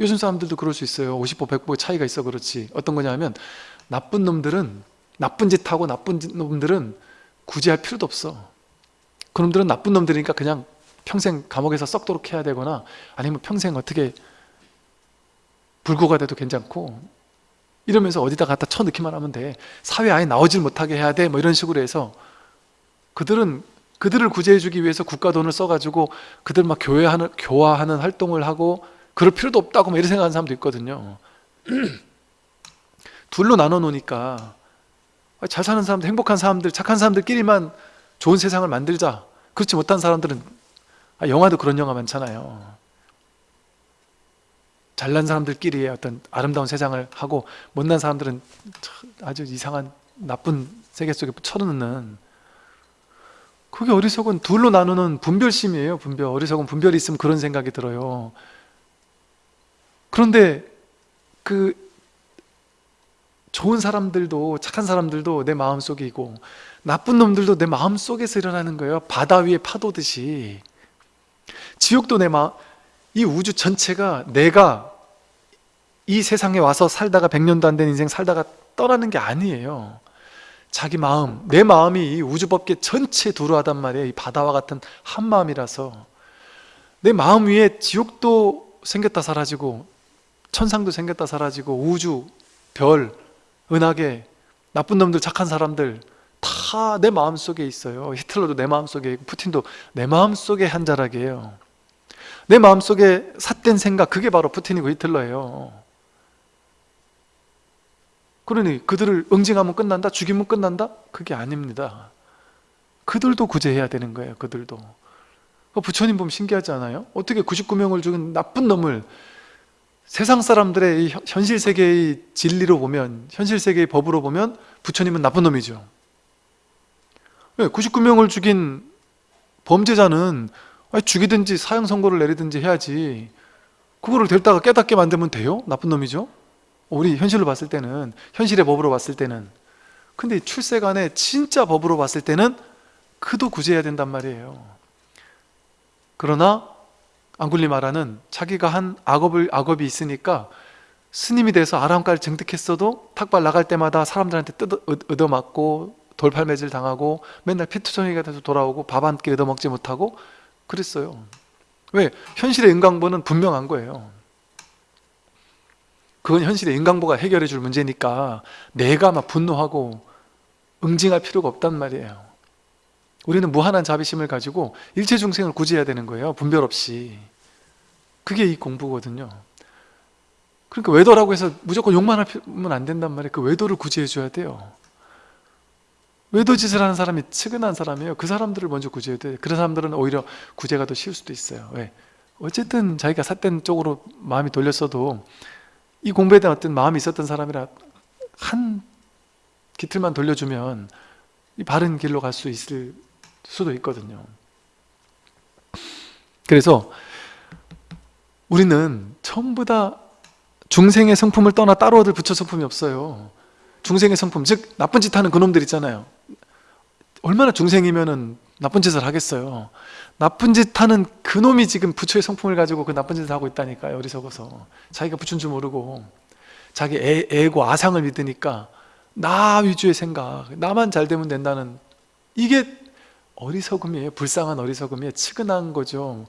요즘 사람들도 그럴 수 있어요. 50보 100보 차이가 있어 그렇지. 어떤 거냐면 나쁜 놈들은 나쁜 짓 하고 나쁜 짓- 놈들은 구제할 필요도 없어. 그놈들은 나쁜 놈들이니까 그냥 평생 감옥에서 썩도록 해야 되거나 아니면 평생 어떻게 불구가 돼도 괜찮고 이러면서 어디다 갖다 쳐넣기만 하면 돼 사회 아예 나오질 못하게 해야 돼 뭐 이런 식으로 해서 그들은 그들을 구제해 주기 위해서 국가 돈을 써가지고 그들 막 교회하는, 교화하는 활동을 하고 그럴 필요도 없다고 막 이렇게 생각하는 사람도 있거든요. 둘로 나눠 놓으니까 잘 사는 사람들, 행복한 사람들, 착한 사람들끼리만 좋은 세상을 만들자. 그렇지 못한 사람들은 아, 영화도 그런 영화 많잖아요. 잘난 사람들끼리의 어떤 아름다운 세상을 하고 못난 사람들은 아주 이상한 나쁜 세계 속에 쳐넣는 그게 어리석은 둘로 나누는 분별심이에요 분별. 어리석은 분별이 있으면 그런 생각이 들어요. 그런데 그 좋은 사람들도 착한 사람들도 내 마음속에 있고 나쁜 놈들도 내 마음속에서 일어나는 거예요. 바다 위에 파도듯이. 지옥도 내 마음 이 우주 전체가 내가 이 세상에 와서 살다가 100년도 안 된 인생 살다가 떠나는 게 아니에요 자기 마음, 내 마음이 이 우주법계 전체 두루하단 말이에요. 이 바다와 같은 한 마음이라서. 내 마음 위에 지옥도 생겼다 사라지고 천상도 생겼다 사라지고 우주, 별, 은하계, 나쁜 놈들, 착한 사람들 다 내 마음속에 있어요. 히틀러도 내 마음속에 있고 푸틴도 내 마음속에 한 자락이에요. 내 마음속에 삿된 생각 그게 바로 푸틴이고 히틀러예요 그러니 그들을 응징하면 끝난다? 죽이면 끝난다? 그게 아닙니다 그들도 구제해야 되는 거예요 그들도 부처님 보면 신기하지 않아요? 어떻게 99명을 죽인 나쁜 놈을 세상 사람들의 이 현실 세계의 진리로 보면 현실 세계의 법으로 보면 부처님은 나쁜 놈이죠 99명을 죽인 범죄자는 죽이든지 사형 선고를 내리든지 해야지 그거를 될다가 깨닫게 만들면 돼요? 나쁜 놈이죠? 우리 현실로 봤을 때는 현실의 법으로 봤을 때는 근데 출세간에 진짜 법으로 봤을 때는 그도 구제해야 된단 말이에요. 그러나 앙굴리 마라는 자기가 한 악업을, 악업이 있으니까 스님이 돼서 아람가를 증득했어도 탁발 나갈 때마다 사람들한테 뜯어, 얻어맞고 돌팔매질 당하고 맨날 피투성이가 돼서 돌아오고 밥 한 끼 얻어먹지 못하고 그랬어요. 왜? 현실의 인강보는 분명한 거예요 그건 현실의 인강보가 해결해 줄 문제니까 내가 막 분노하고 응징할 필요가 없단 말이에요. 우리는 무한한 자비심을 가지고 일체 중생을 구제해야 되는 거예요. 분별 없이. 그게 이 공부거든요. 그러니까 외도라고 해서 무조건 욕만 하면 안 된단 말이에요. 그 외도를 구제해 줘야 돼요. 외도 짓을 하는 사람이 측은한 사람이에요. 그 사람들을 먼저 구제해야 돼요. 그런 사람들은 오히려 구제가 더 쉬울 수도 있어요. 왜? 어쨌든 자기가 삿된 쪽으로 마음이 돌렸어도 이 공부에 대한 어떤 마음이 있었던 사람이라 한 기틀만 돌려주면 이 바른 길로 갈 수 있을 수도 있거든요. 그래서 우리는 전부 다 중생의 성품을 떠나 따로 얻을 부처 성품이 없어요. 중생의 성품, 즉 나쁜 짓 하는 그놈들 있잖아요. 얼마나 중생이면 나쁜 짓을 하겠어요 나쁜 짓 하는 그놈이 지금 부처의 성품을 가지고 그 나쁜 짓을 하고 있다니까요 어리석어서. 자기가 부처인 줄 모르고. 자기 애, 애고 아상을 믿으니까 나 위주의 생각 나만 잘 되면 된다는 이게 어리석음이에요. 불쌍한 어리석음이에요. 측은한 거죠.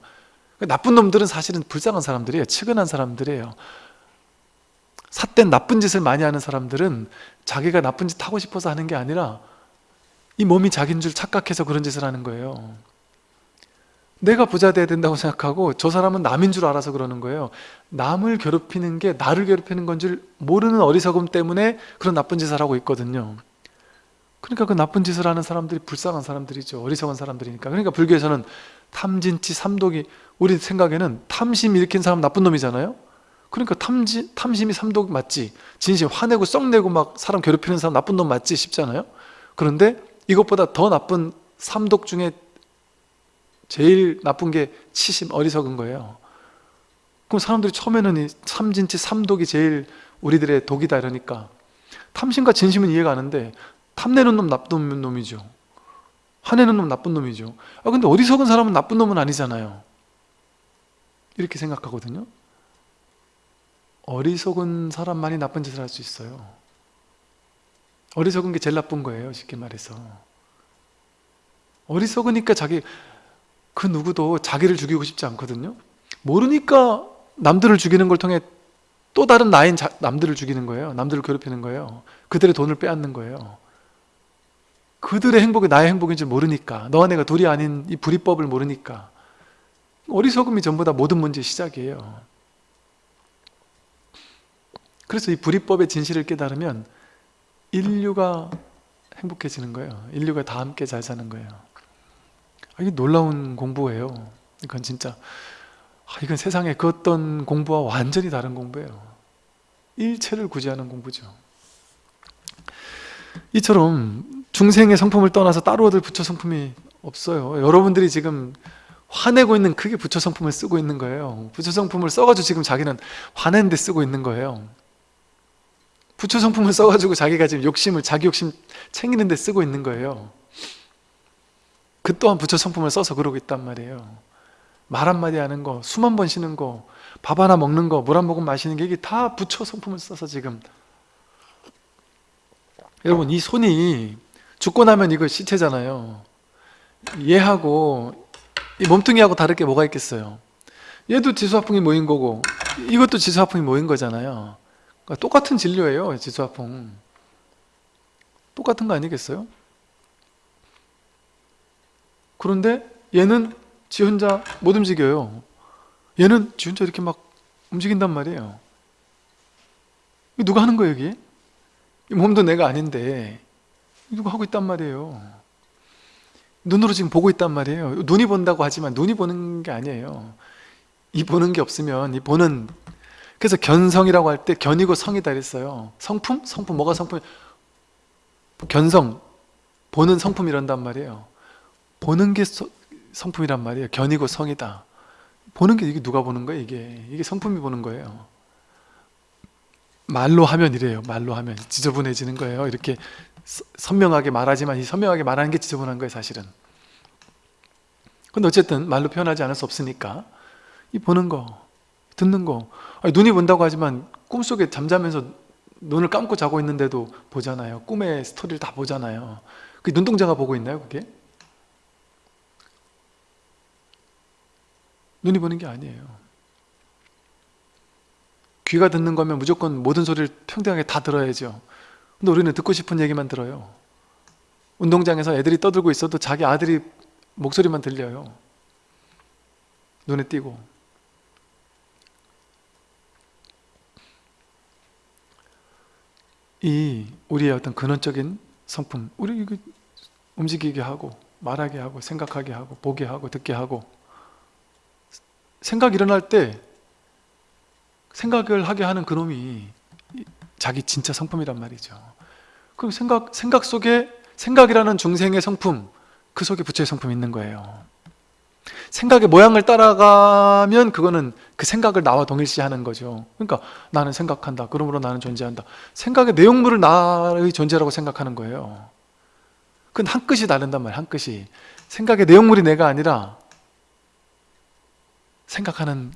나쁜 놈들은 사실은 불쌍한 사람들이에요. 측은한 사람들이에요. 삿된 나쁜 짓을 많이 하는 사람들은 자기가 나쁜 짓 하고 싶어서 하는 게 아니라 이 몸이 자기인 줄 착각해서 그런 짓을 하는 거예요 내가 부자 돼야 된다고 생각하고 저 사람은 남인 줄 알아서 그러는 거예요. 남을 괴롭히는 게 나를 괴롭히는 건줄 모르는 어리석음 때문에 그런 나쁜 짓을 하고 있거든요. 그러니까 그 나쁜 짓을 하는 사람들이 불쌍한 사람들이죠. 어리석은 사람들이니까. 그러니까 불교에서는 탐진치 삼독이 우리 생각에는 탐심 일으킨 사람 나쁜 놈이잖아요. 그러니까 탐지, 탐심이 삼독 맞지? 진심 화내고 썩내고 막 사람 괴롭히는 사람 나쁜 놈 맞지? 싶잖아요. 그런데 이것보다 더 나쁜 삼독 중에 제일 나쁜 게 치심 어리석은 거예요. 그럼 사람들이 처음에는 이 삼진치 삼독이 제일 우리들의 독이다 이러니까 탐심과 진심은 이해가 가는데 탐내는 놈 나쁜 놈이죠. 화내는 놈 나쁜 놈이죠. 아 근데 어리석은 사람은 나쁜 놈은 아니잖아요. 이렇게 생각하거든요. 어리석은 사람만이 나쁜 짓을 할 수 있어요. 어리석은 게 제일 나쁜 거예요 쉽게 말해서. 어리석으니까 자기 그 누구도 자기를 죽이고 싶지 않거든요. 모르니까 남들을 죽이는 걸 통해 또 다른 나인 자, 남들을 죽이는 거예요. 남들을 괴롭히는 거예요. 그들의 돈을 빼앗는 거예요. 그들의 행복이 나의 행복인 줄 모르니까 너와 내가 둘이 아닌 이 불이법을 모르니까 어리석음이 전부 다 모든 문제의 시작이에요. 그래서 이 불이법의 진실을 깨달으면 인류가 행복해지는 거예요. 인류가 다 함께 잘 사는 거예요. 아, 이게 놀라운 공부예요. 이건 진짜. 아, 이건 세상에 그 어떤 공부와 완전히 다른 공부예요. 일체를 구제하는 공부죠. 이처럼 중생의 성품을 떠나서 따로 얻을 부처 성품이 없어요. 여러분들이 지금 화내고 있는 그게 부처 성품을 쓰고 있는 거예요. 부처 성품을 써가지고 지금 자기는 화내는데 쓰고 있는 거예요. 부처 성품을 써가지고 자기가 지금 욕심을 자기 욕심 챙기는 데 쓰고 있는 거예요 그 또한 부처 성품을 써서 그러고 있단 말이에요. 말 한마디 하는 거, 숨한번 쉬는 거, 밥 하나 먹는 거, 물 한 모금 마시는 게 이게 다 부처 성품을 써서 지금. 여러분 이 손이 죽고 나면 이거 시체잖아요. 얘하고 이 몸뚱이하고 다를 게 뭐가 있겠어요? 얘도 지수화풍이 모인 거고 이것도 지수화풍이 모인 거잖아요. 그러니까 똑같은 진료예요 지수화풍. 똑같은 거 아니겠어요? 그런데 얘는 지 혼자 못 움직여요. 얘는 지 혼자 이렇게 막 움직인단 말이에요. 누가 하는 거예요 여기? 이 몸도 내가 아닌데. 누가 하고 있단 말이에요. 눈으로 지금 보고 있단 말이에요. 눈이 본다고 하지만 눈이 보는 게 아니에요. 이 보는 게 없으면 이 보는. 그래서 견성이라고 할 때 견이고 성이다 그랬어요. 성품? 성품. 뭐가 성품? 견성. 보는 성품 이란단 말이에요 보는 게 서, 성품이란 말이에요. 견이고 성이다. 보는 게 이게 누가 보는 거예요 이게? 이게 성품이 보는 거예요. 말로 하면 이래요. 말로 하면 지저분해지는 거예요. 이렇게 선명하게 말하지만 이 선명하게 말하는 게 지저분한 거예요 사실은. 근데 어쨌든 말로 표현하지 않을 수 없으니까 이 보는 거 듣는 거. 아니, 눈이 본다고 하지만 꿈속에 잠자면서 눈을 감고 자고 있는데도 보잖아요. 꿈의 스토리를 다 보잖아요. 그 눈동자가 보고 있나요 그게? 눈이 보는 게 아니에요. 귀가 듣는 거면 무조건 모든 소리를 평등하게 다 들어야죠. 근데 우리는 듣고 싶은 얘기만 들어요. 운동장에서 애들이 떠들고 있어도 자기 아들이 목소리만 들려요. 눈에 띄고. 이 우리의 어떤 근원적인 성품 우리 움직이게 하고 말하게 하고 생각하게 하고 보게 하고 듣게 하고 생각 일어날 때 생각을 하게 하는 그놈이 자기 진짜 성품이란 말이죠. 그럼 생각, 생각 속에 생각이라는 중생의 성품 그 속에 부처의 성품이 있는 거예요. 생각의 모양을 따라가면 그거는 그 생각을 나와 동일시하는 거죠. 그러니까 나는 생각한다. 그러므로 나는 존재한다. 생각의 내용물을 나의 존재라고 생각하는 거예요. 그건 한 끗이 다른단 말이에요. 한 끗이. 생각의 내용물이 내가 아니라 생각하는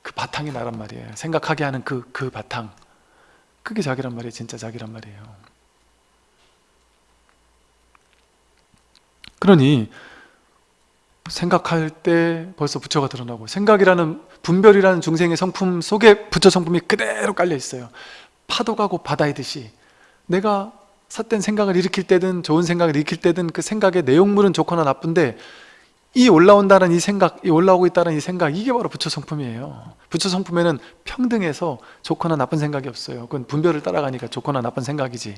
그 바탕이 나란 말이에요. 생각하게 하는 그, 그 바탕. 그게 자기란 말이에요. 진짜 자기란 말이에요. 그러니 생각할 때 벌써 부처가 드러나고 생각이라는 분별이라는 중생의 성품 속에 부처 성품이 그대로 깔려 있어요. 파도가 곧 바다이듯이. 내가 삿된 생각을 일으킬 때든 좋은 생각을 일으킬 때든 그 생각의 내용물은 좋거나 나쁜데 이 올라온다는 이 생각, 이 올라오고 있다는 이 생각 이게 바로 부처 성품이에요. 부처 성품에는 평등해서 좋거나 나쁜 생각이 없어요. 그건 분별을 따라가니까 좋거나 나쁜 생각이지.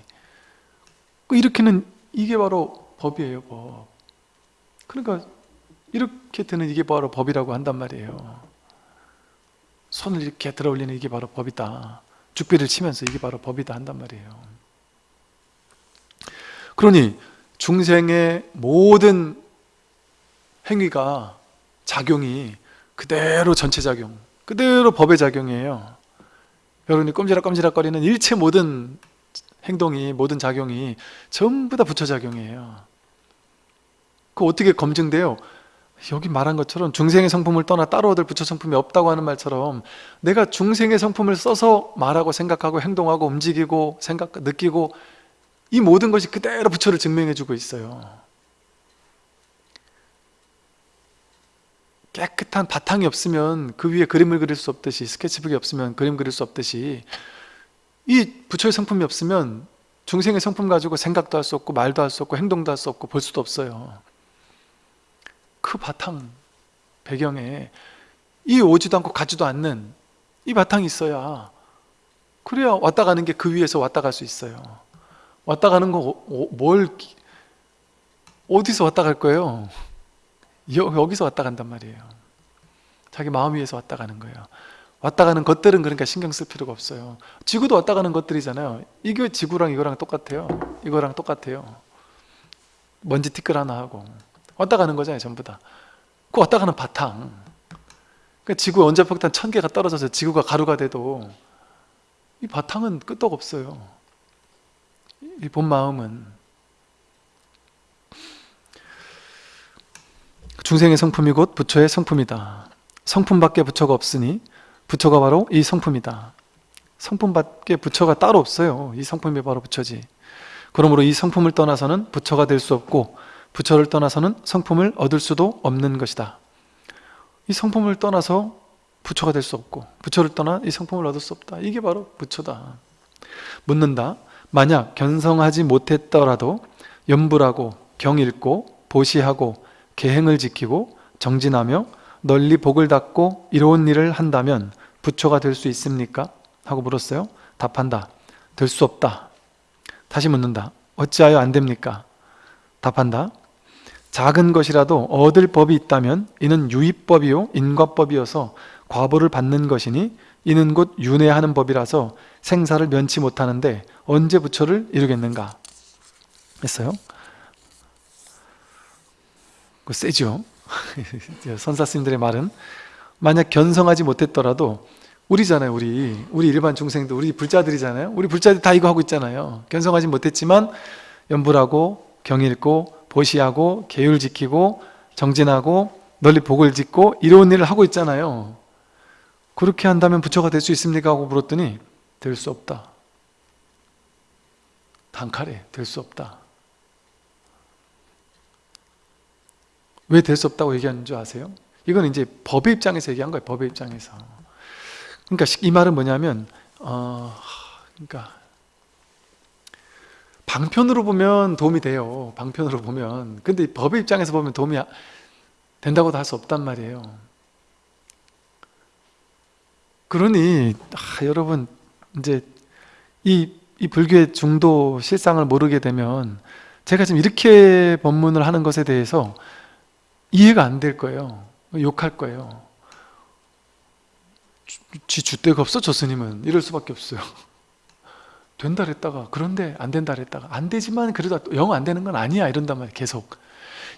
이렇게는 이게 바로 법이에요 법. 그러니까 이렇게 되는 이게 바로 법이라고 한단 말이에요. 손을 이렇게 들어 올리는 이게 바로 법이다. 죽비를 치면서 이게 바로 법이다 한단 말이에요. 그러니 중생의 모든 행위가 작용이 그대로 전체 작용 그대로 법의 작용이에요. 여러분이 꼼지락꼼지락 거리는 일체 모든 행동이 모든 작용이 전부 다 부처 작용이에요. 그 어떻게 검증돼요? 여기 말한 것처럼 중생의 성품을 떠나 따로 얻을 부처 성품이 없다고 하는 말처럼 내가 중생의 성품을 써서 말하고 생각하고 행동하고 움직이고 생각 느끼고 이 모든 것이 그대로 부처를 증명해 주고 있어요 깨끗한 바탕이 없으면 그 위에 그림을 그릴 수 없듯이 스케치북이 없으면 그림 그릴 수 없듯이 이 부처의 성품이 없으면 중생의 성품 가지고 생각도 할 수 없고 말도 할 수 없고 행동도 할 수 없고 볼 수도 없어요 그 바탕 배경에 이 오지도 않고 가지도 않는 이 바탕이 있어야 그래야 왔다 가는 게 그 위에서 왔다 갈 수 있어요 왔다 가는 거 뭘 어디서 왔다 갈 거예요? 여, 여기서 왔다 간단 말이에요. 자기 마음 위에서 왔다 가는 거예요. 왔다 가는 것들은 그러니까 신경 쓸 필요가 없어요. 지구도 왔다 가는 것들이잖아요. 이게 지구랑 이거랑 똑같아요. 이거랑 똑같아요. 먼지 티끌 하나 하고. 왔다 가는 거잖아요 전부 다그 왔다 가는 바탕. 그러니까 지구 원자폭탄 천 개가 떨어져서 지구가 가루가 돼도 이 바탕은 끄떡 없어요. 이 본 마음은 중생의 성품이 곧 부처의 성품이다. 성품밖에 부처가 없으니 부처가 바로 이 성품이다. 성품밖에 부처가 따로 없어요. 이 성품이 바로 부처지. 그러므로 이 성품을 떠나서는 부처가 될 수 없고 부처를 떠나서는 성품을 얻을 수도 없는 것이다. 이 성품을 떠나서 부처가 될 수 없고 부처를 떠나 이 성품을 얻을 수 없다. 이게 바로 부처다. 묻는다. 만약 견성하지 못했더라도 염불하고 경읽고 보시하고 계행을 지키고 정진하며 널리 복을 닦고 이로운 일을 한다면 부처가 될 수 있습니까? 하고 물었어요. 답한다. 될 수 없다. 다시 묻는다. 어찌하여 안 됩니까? 답한다. 작은 것이라도 얻을 법이 있다면 이는 유입법이요 인과법이어서 과보를 받는 것이니 이는 곧 윤회하는 법이라서 생사를 면치 못하는데 언제 부처를 이루겠는가? 했어요 그 세죠. 선사 스님들의 말은 만약 견성하지 못했더라도 우리잖아요 우리. 우리 일반 중생들 우리 불자들이잖아요. 우리 불자들 다 이거 하고 있잖아요. 견성하지 못했지만 연불하고 경읽고 보시하고 계율 지키고 정진하고 널리 복을 짓고 이런 일을 하고 있잖아요. 그렇게 한다면 부처가 될 수 있습니까? 하고 물었더니 될 수 없다. 단칼에 될 수 없다 왜 될 수 없다고 얘기하는 줄 아세요? 이건 이제 법의 입장에서 얘기한 거예요 법의 입장에서. 그러니까 이 말은 뭐냐면 어, 그러니까 방편으로 보면 도움이 돼요 방편으로 보면. 근데 법의 입장에서 보면 도움이 된다고도 할 수 없단 말이에요. 그러니 아, 여러분 이제 이, 이 불교의 중도 실상을 모르게 되면 제가 지금 이렇게 법문을 하는 것에 대해서 이해가 안 될 거예요. 욕할 거예요. 지 주대가 없어? 저 스님은? 이럴 수밖에 없어요. 된다 그랬다가 그런데 안 된다 그랬다가 안 되지만 그래도 영 안 되는 건 아니야. 이런단 말이에요 계속.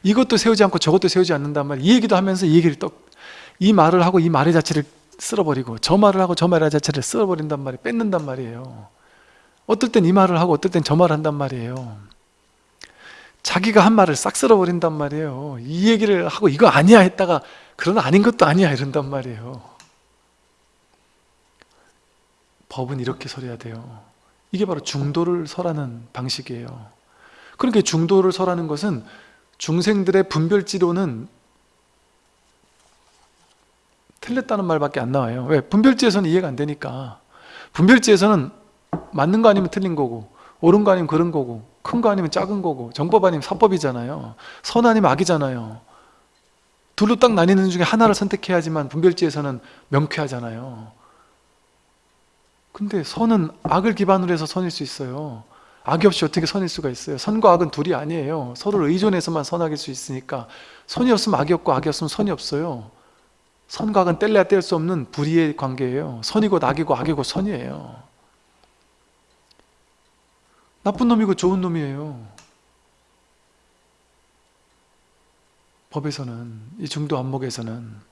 이것도 세우지 않고 저것도 세우지 않는단 말이에요 이 얘기도 하면서 이 얘기를 또이 말을 하고 이 말의 자체를 쓸어버리고 저 말을 하고 저 말의 자체를 쓸어버린단 말이에요 뺏는단 말이에요. 어떨 땐 이 말을 하고 어떨 땐 저 말을 한단 말이에요 자기가 한 말을 싹 쓸어버린단 말이에요. 이 얘기를 하고 이거 아니야 했다가 그러나 아닌 것도 아니야 이런단 말이에요. 법은 이렇게 설해야 돼요. 이게 바로 중도를 설하는 방식이에요. 그러니까 중도를 설하는 것은 중생들의 분별지로는 틀렸다는 말밖에 안 나와요. 왜? 분별지에서는 이해가 안 되니까. 분별지에서는 맞는 거 아니면 틀린 거고 옳은 거 아니면 그런 거고 큰 거 아니면 작은 거고 정법 아니면 사법이잖아요. 선 아니면 악이잖아요. 둘로 딱 나뉘는 중에 하나를 선택해야지만 분별지에서는 명쾌하잖아요. 근데 선은 악을 기반으로 해서 선일 수 있어요. 악이 없이 어떻게 선일 수가 있어요? 선과 악은 둘이 아니에요. 서로를 의존해서만 선악일 수 있으니까 선이 없으면 악이 없고 악이 없으면 선이 없어요. 선과 악은 뗄래야 뗄 수 없는 불의의 관계예요. 선이고 악이고 악이고 선이에요 나쁜 놈이고 좋은 놈이에요 법에서는 이 중도 안목에서는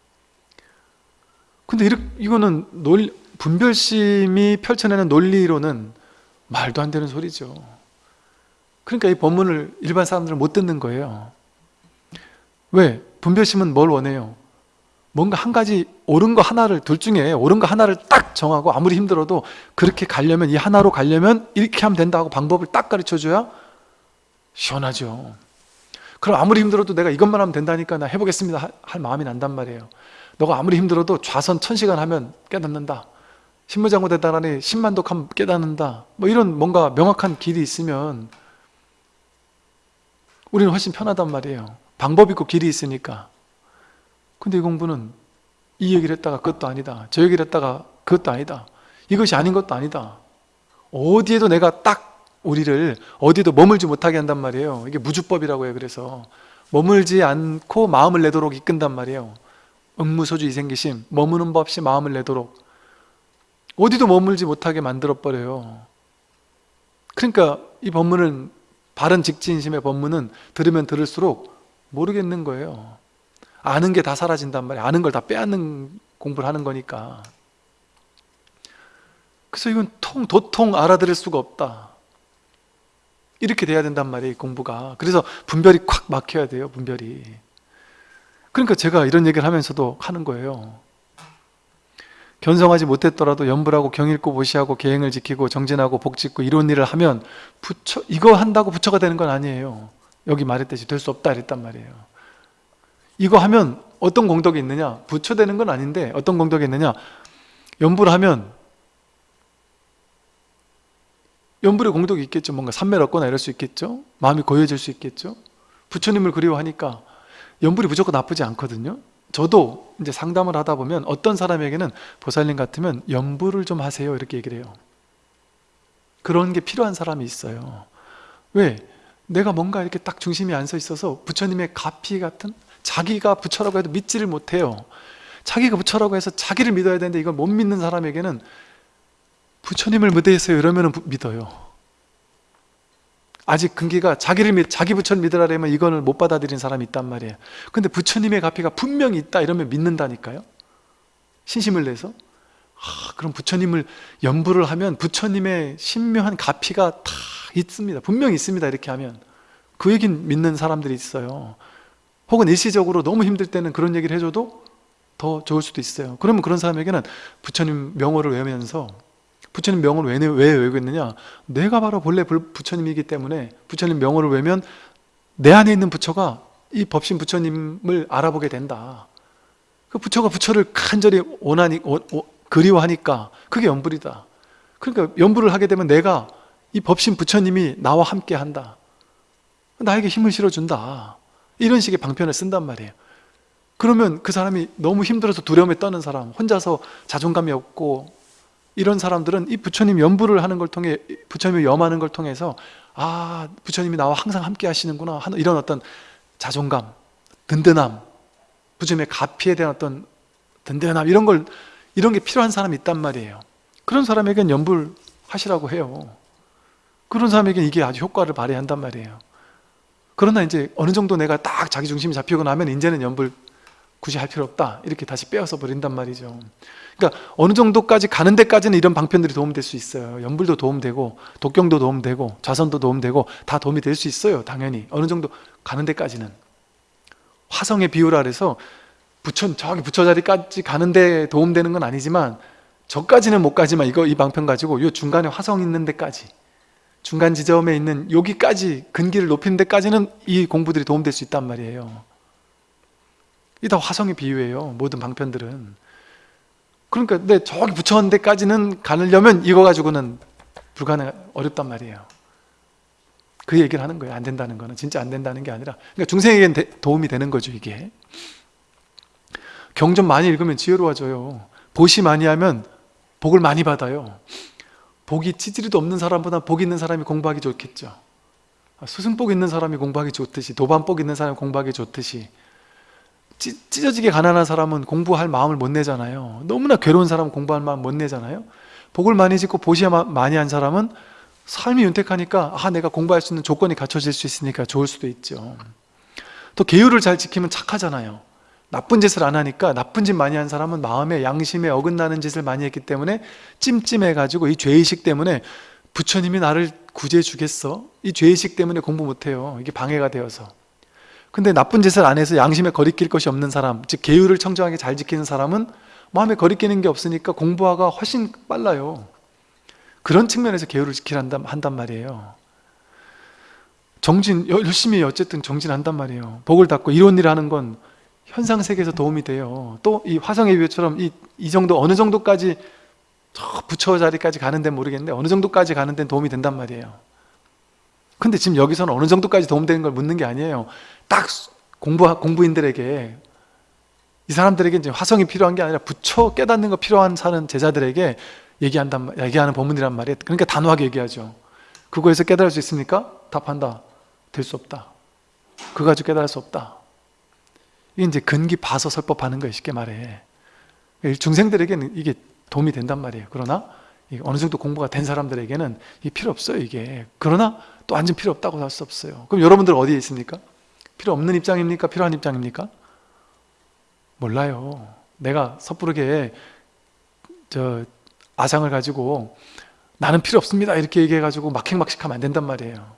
근데 이렇게, 이거는 논 분별심이 펼쳐내는 논리로는 말도 안 되는 소리죠 그러니까 이 법문을 일반 사람들은 못 듣는 거예요 왜? 분별심은 뭘 원해요? 뭔가 한 가지 옳은 거 하나를 둘 중에 옳은 거 하나를 딱 정하고 아무리 힘들어도 그렇게 가려면 이 하나로 가려면 이렇게 하면 된다고 방법을 딱 가르쳐줘야 시원하죠. 그럼 아무리 힘들어도 내가 이것만 하면 된다니까 나 해보겠습니다. 하- 할 마음이 난단 말이에요. 너가 아무리 힘들어도 좌선 천시간 하면 깨닫는다. 신무장구 대단하니 10만 독하면 깨닫는다. 뭐 이런 뭔가 명확한 길이 있으면 우리는 훨씬 편하단 말이에요. 방법 있고 길이 있으니까 근데 이 공부는 이 얘기를 했다가 그것도 아니다 저 얘기를 했다가 그것도 아니다 이것이 아닌 것도 아니다. 어디에도 내가 딱 우리를 어디에도 머물지 못하게 한단 말이에요. 이게 무주법이라고 해요 그래서. 머물지 않고 마음을 내도록 이끈단 말이에요. 응무소주 이생기심 머무는 법 없이 마음을 내도록. 어디도 머물지 못하게 만들어버려요. 그러니까 이 법문은 바른 직진심의 법문은 들으면 들을수록 모르겠는 거예요 아는 게 다 사라진단 말이에요 아는 걸 다 빼앗는 공부를 하는 거니까. 그래서 이건 통 도통 알아들을 수가 없다. 이렇게 돼야 된단 말이에요 이 공부가. 그래서 분별이 콱 막혀야 돼요 분별이. 그러니까 제가 이런 얘기를 하면서도 하는 거예요. 견성하지 못했더라도 연불하고 경일고 보시하고 계행을 지키고 정진하고 복짓고 이런 일을 하면 부처 이거 한다고 부처가 되는 건 아니에요. 여기 말했듯이 될 수 없다 이랬단 말이에요 이거 하면 어떤 공덕이 있느냐? 부처 되는 건 아닌데 어떤 공덕이 있느냐? 연불을 하면 연불의 공덕이 있겠죠. 뭔가 삼매를 얻거나 이럴 수 있겠죠. 마음이 고요해질 수 있겠죠. 부처님을 그리워하니까 연불이 무조건 나쁘지 않거든요. 저도 이제 상담을 하다 보면 어떤 사람에게는 보살님 같으면 연불을 좀 하세요. 이렇게 얘기를 해요. 그런 게 필요한 사람이 있어요. 왜? 내가 뭔가 이렇게 딱 중심이 안 서 있어서 부처님의 가피 같은 자기가 부처라고 해도 믿지를 못해요. 자기가 부처라고 해서 자기를 믿어야 되는데 이걸 못 믿는 사람에게는 부처님을 믿으세요 이러면 믿어요. 아직 근기가 자기를 믿, 자기 부처를 믿으라면 이거는 못 받아들인 사람이 있단 말이에요. 근데 부처님의 가피가 분명히 있다 이러면 믿는다니까요. 신심을 내서. 아, 그럼 부처님을 연부를 하면 부처님의 신묘한 가피가 다 있습니다. 분명히 있습니다. 이렇게 하면. 그 얘기는 믿는 사람들이 있어요 혹은 일시적으로 너무 힘들 때는 그런 얘기를 해줘도 더 좋을 수도 있어요. 그러면 그런 사람에게는 부처님 명호를 외우면서 부처님 명호를 왜, 왜 외우고 있느냐? 내가 바로 본래 부처님이기 때문에 부처님 명호를 외면 내 안에 있는 부처가 이 법신 부처님을 알아보게 된다. 그 부처가 부처를 간절히 원하니 오, 오, 그리워하니까 그게 연불이다. 그러니까 연불을 하게 되면 내가 이 법신 부처님이 나와 함께 한다. 나에게 힘을 실어준다 이런 식의 방편을 쓴단 말이에요. 그러면 그 사람이 너무 힘들어서 두려움에 떠는 사람 혼자서 자존감이 없고 이런 사람들은 이 부처님 연부를 하는 걸 통해 부처님을 염하는 걸 통해서 아 부처님이 나와 항상 함께 하시는구나 하는 이런 어떤 자존감 든든함 부처님의 가피에 대한 어떤 든든함 이런 걸 이런 게 필요한 사람이 있단 말이에요. 그런 사람에겐 연불 하시라고 해요. 그런 사람에겐 이게 아주 효과를 발휘한단 말이에요 그러나 이제 어느 정도 내가 딱 자기 중심이 잡히고 나면 이제는 연불 굳이 할 필요 없다. 이렇게 다시 빼앗아 버린단 말이죠. 그러니까 어느 정도까지 가는 데까지는 이런 방편들이 도움될 수 있어요. 연불도 도움되고 독경도 도움되고 좌선도 도움되고 다 도움이 될 수 있어요 당연히. 어느 정도 가는 데까지는. 화성의 비유라 그래서 부처 저기 부처 자리까지 가는 데 도움되는 건 아니지만 저까지는 못 가지만 이거 이 방편 가지고 요 중간에 화성 있는 데까지 중간 지점에 있는 여기까지 근기를 높이는 데까지는 이 공부들이 도움될 수 있단 말이에요. 이 다 화성의 비유예요 모든 방편들은. 그러니까 내 저기 부처한 데까지는 가려면 이거 가지고는 불가능 어렵단 말이에요. 그 얘기를 하는 거예요 안 된다는 거는. 진짜 안 된다는 게 아니라. 그러니까 중생에겐 대, 도움이 되는 거죠 이게. 경 좀 많이 읽으면 지혜로워져요. 보시 많이 하면 복을 많이 받아요 복이 찌질이도 없는 사람보다 복 있는 사람이 공부하기 좋겠죠. 스승복 있는 사람이 공부하기 좋듯이 도반복 있는 사람이 공부하기 좋듯이 찌, 찢어지게 가난한 사람은 공부할 마음을 못 내잖아요. 너무나 괴로운 사람은 공부할 마음 못 내잖아요. 복을 많이 짓고 보시 많이 한 사람은 삶이 윤택하니까 아 내가 공부할 수 있는 조건이 갖춰질 수 있으니까 좋을 수도 있죠. 또 계율을 잘 지키면 착하잖아요 나쁜 짓을 안 하니까 나쁜 짓 많이 한 사람은 마음에 양심에 어긋나는 짓을 많이 했기 때문에 찜찜해가지고 이 죄의식 때문에 부처님이 나를 구제해 주겠어? 이 죄의식 때문에 공부 못해요. 이게 방해가 되어서. 근데 나쁜 짓을 안 해서 양심에 거리낄 것이 없는 사람 즉 계율을 청정하게 잘 지키는 사람은 마음에 거리끼는 게 없으니까 공부하가 훨씬 빨라요. 그런 측면에서 계율을 지키라 한단, 말이에요. 정진 열심히 어쨌든 정진한단 말이에요. 복을 닦고 이런 일 하는 건 현상 세계에서 도움이 돼요. 또 이 화성의 비유처럼 이, 이 정도 어느 정도까지 저 부처 자리까지 가는 데는 모르겠는데 어느 정도까지 가는 데는 도움이 된단 말이에요. 근데 지금 여기서는 어느 정도까지 도움되는 걸 묻는 게 아니에요. 딱 공부, 공부인들에게 이 사람들에게 이제 화성이 필요한 게 아니라 부처 깨닫는 거 필요한 사는 제자들에게 얘기한단 말- 얘기하는 법문이란 말이에요. 그러니까 단호하게 얘기하죠. 그거에서 깨달을 수 있습니까? 답한다. 될 수 없다. 그거 가지고 깨달을 수 없다 이게 이제 근기 봐서 설법하는 거예요 쉽게 말해 중생들에게는 이게 도움이 된단 말이에요 그러나 어느 정도 공부가 된 사람들에게는 이게 필요 없어요 이게 그러나 또 완전 필요 없다고 할 수 없어요 그럼 여러분들 어디에 있습니까? 필요 없는 입장입니까? 필요한 입장입니까? 몰라요 내가 섣부르게 저 아상을 가지고 나는 필요 없습니다 이렇게 얘기해가지고 막행막식하면 안 된단 말이에요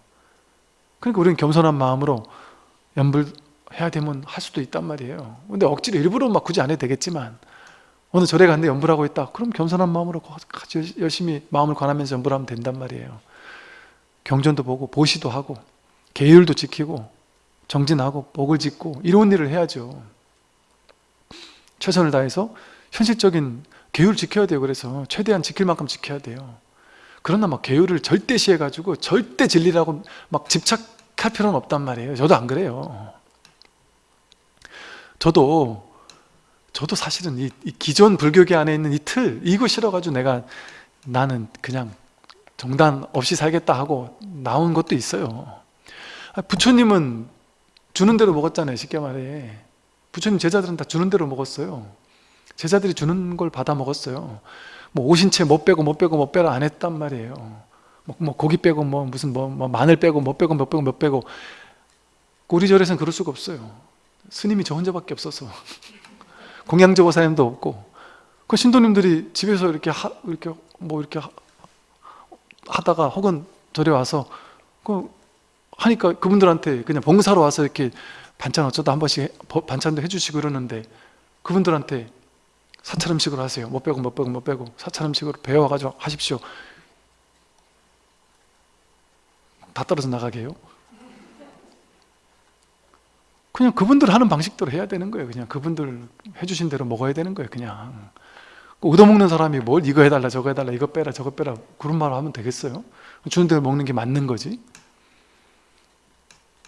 그러니까 우리는 겸손한 마음으로 연불 해야 되면 할 수도 있단 말이에요. 근데 억지로 일부러 막 굳이 안 해도 되겠지만 어느 절에 갔는데 연불 하고 있다. 그럼 겸손한 마음으로 같이 열심히 마음을 관하면서 연불 하면 된단 말이에요. 경전도 보고 보시도 하고 계율도 지키고 정진하고 복을 짓고 이런 일을 해야죠. 최선을 다해서 현실적인 계율 지켜야 돼요. 그래서 최대한 지킬 만큼 지켜야 돼요. 그러나 막 계율을 절대시해 가지고 절대 진리라고 막 집착할 필요는 없단 말이에요. 저도 안 그래요 저도 저도 사실은 이, 이 기존 불교계 안에 있는 이 틀 이거 싫어가지고 내가 나는 그냥 정단 없이 살겠다 하고 나온 것도 있어요. 아, 부처님은 주는 대로 먹었잖아요 쉽게 말해. 부처님 제자들은 다 주는 대로 먹었어요. 제자들이 주는 걸 받아 먹었어요. 뭐 오신 채 못 빼고 못 빼고 못 빼라 안 했단 말이에요. 뭐, 뭐 고기 빼고 뭐 무슨 뭐, 뭐 마늘 빼고 못 빼고 못 빼고 못 빼고. 우리 절에서는 그럴 수가 없어요 스님이 저 혼자밖에 없어서. 공양조보사님도 없고. 그 신도님들이 집에서 이렇게 하, 이렇게 뭐 이렇게 하, 하다가 혹은 절에 와서 그 하니까 그분들한테 그냥 봉사로 와서 이렇게 반찬 어쩌다 한 번씩 반찬도 해주시고 그러는데 그분들한테 사찰 음식으로 하세요. 못 빼고 못 빼고 못 빼고 사찰 음식으로 배워가지고 하십시오. 다 떨어져 나가게 해요 그냥 그분들 하는 방식대로 해야 되는 거예요. 그냥 그분들 해주신 대로 먹어야 되는 거예요 그냥. 그 얻어먹는 사람이 뭘 이거 해달라 저거 해달라 이거 빼라 저거 빼라 그런 말을 하면 되겠어요? 주는 대로 먹는 게 맞는 거지?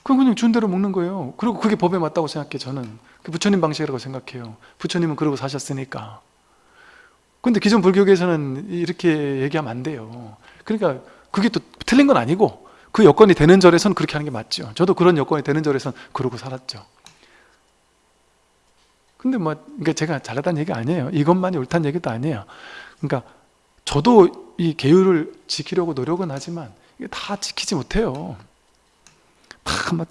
그럼 그냥 주는 대로 먹는 거예요. 그리고 그게 법에 맞다고 생각해 저는. 그 부처님 방식이라고 생각해요. 부처님은 그러고 사셨으니까. 근데 기존 불교계에서는 이렇게 얘기하면 안 돼요. 그러니까 그게 또 틀린 건 아니고 그 여건이 되는 절에서는 그렇게 하는 게 맞죠. 저도 그런 여건이 되는 절에서는 그러고 살았죠. 근데 뭐 그러니까 제가 잘하다는 얘기가 아니에요. 이것만이 옳다는 얘기도 아니에요. 그러니까 저도 이 계율을 지키려고 노력은 하지만 이게 다 지키지 못해요. 다뭐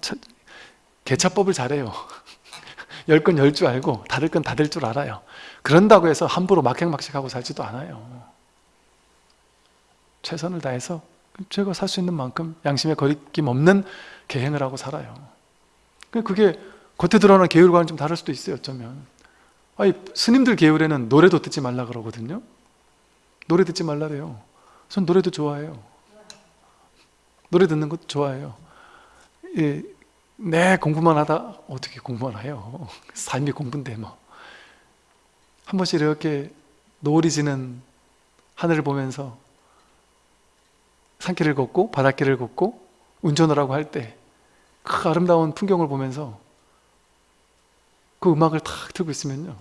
개차법을 잘해요. 열 건 열 줄 알고 다들 건 다들 줄 알아요. 그런다고 해서 함부로 막행막식하고 살지도 않아요. 최선을 다해서 제가 살 수 있는 만큼 양심에 거리낌 없는 계행을 하고 살아요. 그게 겉에 드러나는 계율과는 좀 다를 수도 있어요 어쩌면. 아니 스님들 계율에는 노래도 듣지 말라 그러거든요. 노래 듣지 말라래요. 전 노래도 좋아해요. 노래 듣는 것도 좋아해요. 예, 네 공부만 하다 어떻게 공부만 해요? 삶이 공부인데 뭐. 한 번씩 이렇게 노을이 지는 하늘을 보면서 산길을 걷고 바닷길을 걷고 운전을 하고 할 때 그 아름다운 풍경을 보면서 그 음악을 탁 틀고 있으면요.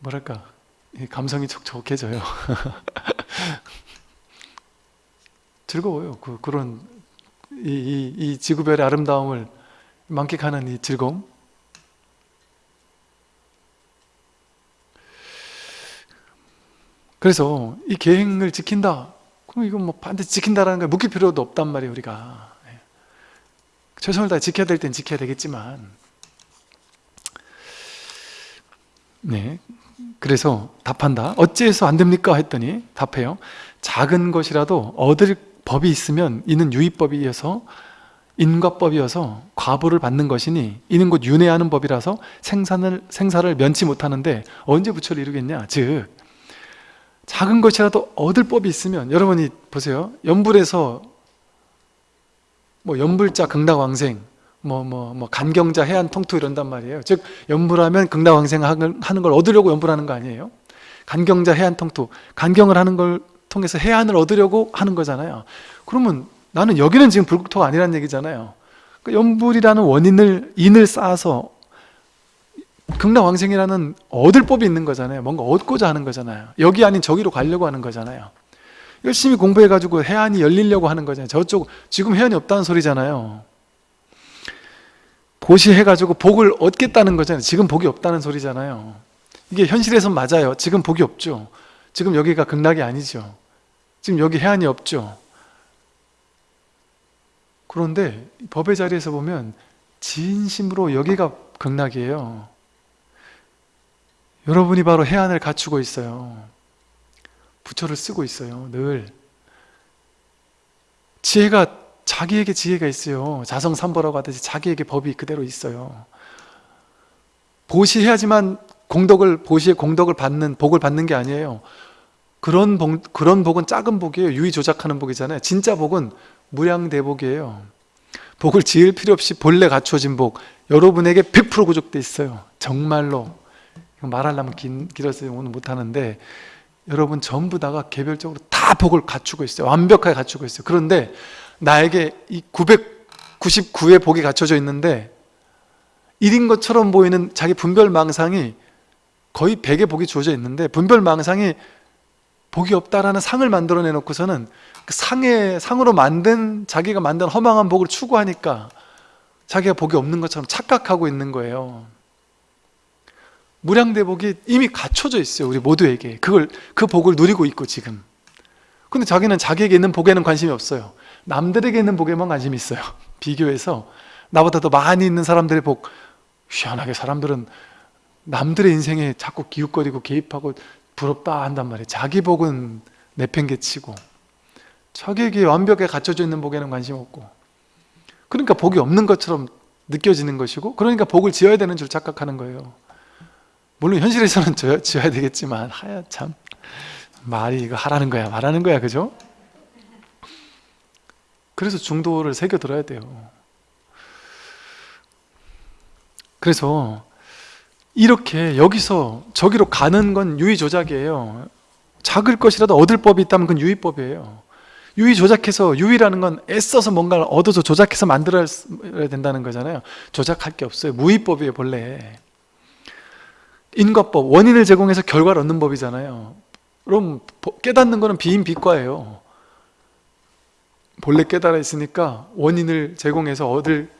뭐랄까 이 감성이 촉촉해져요. 즐거워요. 그, 그런 이, 이, 이 지구별의 아름다움을 만끽하는 이 즐거움. 그래서 이 계행을 지킨다 그럼 이건 뭐 반드시 지킨다라는 걸 묵힐 필요도 없단 말이에요 우리가. 예. 최선을 다해 지켜야 될 땐 지켜야 되겠지만. 네, 그래서 답한다. 어찌해서 안 됩니까? 했더니 답해요. 작은 것이라도 얻을 법이 있으면 이는 유의법이어서 인과법이어서 과보를 받는 것이니 이는 곧 윤회하는 법이라서 생산을, 생사를 면치 못하는데 언제 부처를 이루겠냐? 즉 작은 것이라도 얻을 법이 있으면 여러분이 보세요. 연불에서 뭐 연불자 극락왕생 뭐 뭐 뭐 간경자 해안 통투 이런단 말이에요. 즉 연불하면 극락왕생 하는 걸 얻으려고 연불하는 거 아니에요? 간경자 해안 통투 간경을 하는 걸 통해서 해안을 얻으려고 하는 거잖아요. 그러면 나는 여기는 지금 불국토가 아니란 얘기잖아요. 그 연불이라는 원인을 인을 쌓아서 극락왕생이라는 얻을 법이 있는 거잖아요. 뭔가 얻고자 하는 거잖아요. 여기 아닌 저기로 가려고 하는 거잖아요. 열심히 공부해가지고 해안이 열리려고 하는 거잖아요. 저쪽 지금 해안이 없다는 소리잖아요. 보시해가지고 복을 얻겠다는 거잖아요. 지금 복이 없다는 소리잖아요. 이게 현실에선 맞아요. 지금 복이 없죠. 지금 여기가 극락이 아니죠. 지금 여기 해안이 없죠. 그런데 법의 자리에서 보면 진심으로 여기가 극락이에요 여러분이 바로 해안을 갖추고 있어요. 부처를 쓰고 있어요 늘. 지혜가 자기에게 지혜가 있어요. 자성삼보라고 하듯이 자기에게 법이 그대로 있어요. 보시해야지만 공덕을 보시의 공덕을 받는 복을 받는 게 아니에요. 그런 복, 그런 복은 작은 복이에요. 유의 조작하는 복이잖아요. 진짜 복은 무량대복이에요. 복을 지을 필요 없이 본래 갖춰진 복. 여러분에게 100% 구족돼 있어요. 정말로 말하려면 긴, 길어서 오늘 못하는데 여러분 전부 다가 개별적으로 다 복을 갖추고 있어요. 완벽하게 갖추고 있어요. 그런데 나에게 이 999의 복이 갖춰져 있는데 1인 것처럼 보이는 자기 분별망상이 거의 100의 복이 주어져 있는데 분별망상이 복이 없다라는 상을 만들어 내 놓고서는 그 상의 상으로 만든 자기가 만든 허망한 복을 추구하니까 자기가 복이 없는 것처럼 착각하고 있는 거예요 무량대복이 이미 갖춰져 있어요 우리 모두에게. 그걸 그 복을 누리고 있고 지금. 근데 자기는 자기에게 있는 복에는 관심이 없어요. 남들에게 있는 복에만 관심이 있어요. 비교해서 나보다 더 많이 있는 사람들의 복 희한하게 사람들은 남들의 인생에 자꾸 기웃거리고 개입하고 부럽다 한단 말이에요. 자기 복은 내팽개치고. 자기에게 완벽하게 갖춰져 있는 복에는 관심 없고. 그러니까 복이 없는 것처럼 느껴지는 것이고 그러니까 복을 지어야 되는 줄 착각하는 거예요 물론 현실에서는 지어야, 지어야 되겠지만 하야 참 말이 이거 하라는 거야 말하는 거야 그죠? 그래서 중도를 새겨 들어야 돼요. 그래서 이렇게 여기서 저기로 가는 건 유의조작이에요. 작을 것이라도 얻을 법이 있다면 그건 유의법이에요. 유의 조작해서 유의라는 건 애써서 뭔가를 얻어서 조작해서 만들어야 된다는 거잖아요. 조작할 게 없어요. 무의법이에요 본래 인과법, 원인을 제공해서 결과를 얻는 법이잖아요. 그럼 깨닫는 거는 비인비과예요. 본래 깨달아 있으니까 원인을 제공해서 얻을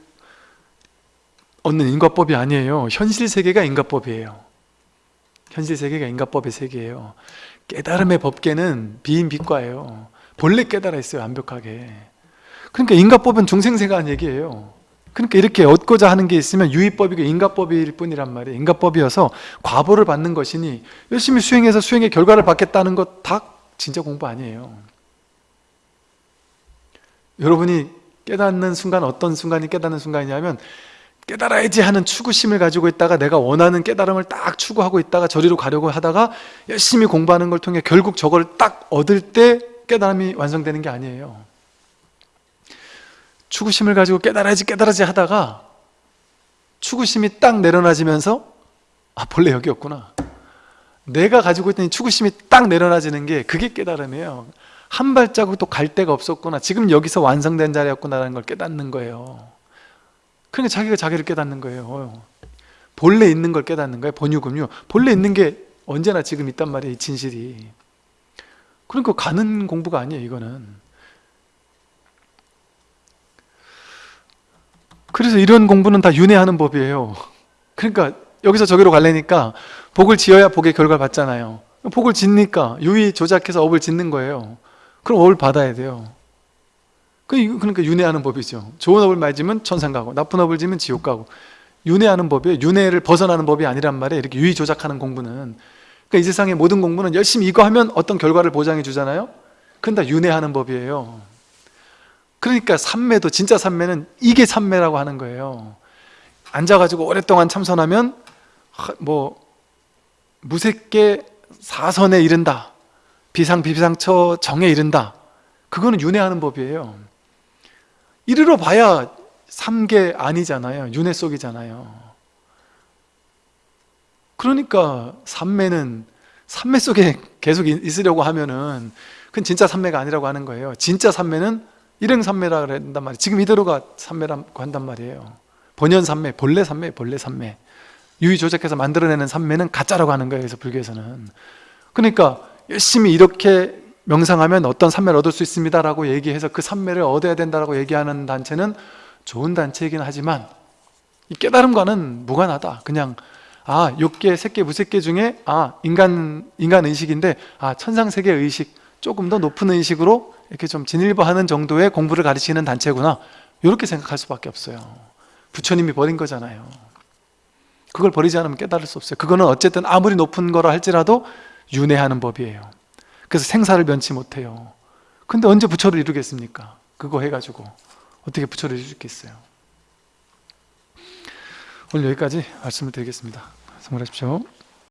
얻는 인과법이 아니에요. 현실 세계가 인과법이에요. 현실 세계가 인과법의 세계예요. 깨달음의 법계는 비인비과예요. 본래 깨달아 있어요 완벽하게. 그러니까 인과법은 중생세가 한 얘기예요 그러니까 이렇게 얻고자 하는 게 있으면 유의법이고 인가법일 뿐이란 말이에요. 인가법이어서 과보를 받는 것이니 열심히 수행해서 수행의 결과를 받겠다는 것 다 진짜 공부 아니에요. 여러분이 깨닫는 순간 어떤 순간이 깨닫는 순간이냐면 깨달아야지 하는 추구심을 가지고 있다가 내가 원하는 깨달음을 딱 추구하고 있다가 저리로 가려고 하다가 열심히 공부하는 걸 통해 결국 저걸 딱 얻을 때 깨달음이 완성되는 게 아니에요 추구심을 가지고 깨달아야지 깨달아야지 하다가 추구심이 딱 내려놔지면서 아 본래 여기였구나. 내가 가지고 있던 추구심이 딱 내려놔지는 게 그게 깨달음이에요. 한 발자국도 갈 데가 없었구나. 지금 여기서 완성된 자리였구나라는 걸 깨닫는 거예요. 그러니까 자기가 자기를 깨닫는 거예요. 본래 있는 걸 깨닫는 거예요 본유금유. 본래 있는 게 언제나 지금 있단 말이에요 이 진실이. 그러니까 가는 공부가 아니에요 이거는 그래서 이런 공부는 다 윤회하는 법이에요. 그러니까 여기서 저기로 갈래니까 복을 지어야 복의 결과를 받잖아요. 복을 짓니까 유의 조작해서 업을 짓는 거예요. 그럼 업을 받아야 돼요. 그러니까 윤회하는 법이죠. 좋은 업을 지면 천상 가고 나쁜 업을 지면 지옥 가고. 윤회하는 법이에요. 윤회를 벗어나는 법이 아니란 말이에요. 이렇게 유의 조작하는 공부는. 그러니까 이 세상의 모든 공부는 열심히 이거 하면 어떤 결과를 보장해 주잖아요. 그건 다 윤회하는 법이에요 그러니까 삼매도 진짜 삼매는 이게 삼매라고 하는 거예요. 앉아가지고 오랫동안 참선하면 뭐 무색계 사선에 이른다. 비상 비상처 정에 이른다. 그거는 윤회하는 법이에요. 이르러 봐야 삼계 아니잖아요. 윤회 속이잖아요. 그러니까 삼매는 삼매 속에 계속 있- 있으려고 하면은 그건 진짜 삼매가 아니라고 하는 거예요. 진짜 삼매는 일행삼매라 그런단 말이에요. 지금 이대로가 삼매라고 한단 말이에요. 본연 삼매, 본래 삼매, 본래 삼매. 유의 조작해서 만들어내는 삼매는 가짜라고 하는 거예요 그래서 불교에서는. 그러니까 열심히 이렇게 명상하면 어떤 삼매를 얻을 수 있습니다 라고 얘기해서 그 삼매를 얻어야 된다고 얘기하는 단체는 좋은 단체이긴 하지만 이 깨달음과는 무관하다. 그냥 아 육계, 색계, 무색계 중에 아 인간 인간 의식인데 아 천상 세계 의식 조금 더 높은 의식으로 이렇게 좀 진일보하는 정도의 공부를 가르치는 단체구나 이렇게 생각할 수밖에 없어요 부처님이 버린 거잖아요 그걸 버리지 않으면 깨달을 수 없어요 그거는 어쨌든 아무리 높은 거라 할지라도 윤회하는 법이에요 그래서 생사를 면치 못해요 근데 언제 부처를 이루겠습니까? 그거 해가지고 어떻게 부처를 이룰 수 있겠어요? 오늘 여기까지 말씀을 드리겠습니다. 성불하십시오.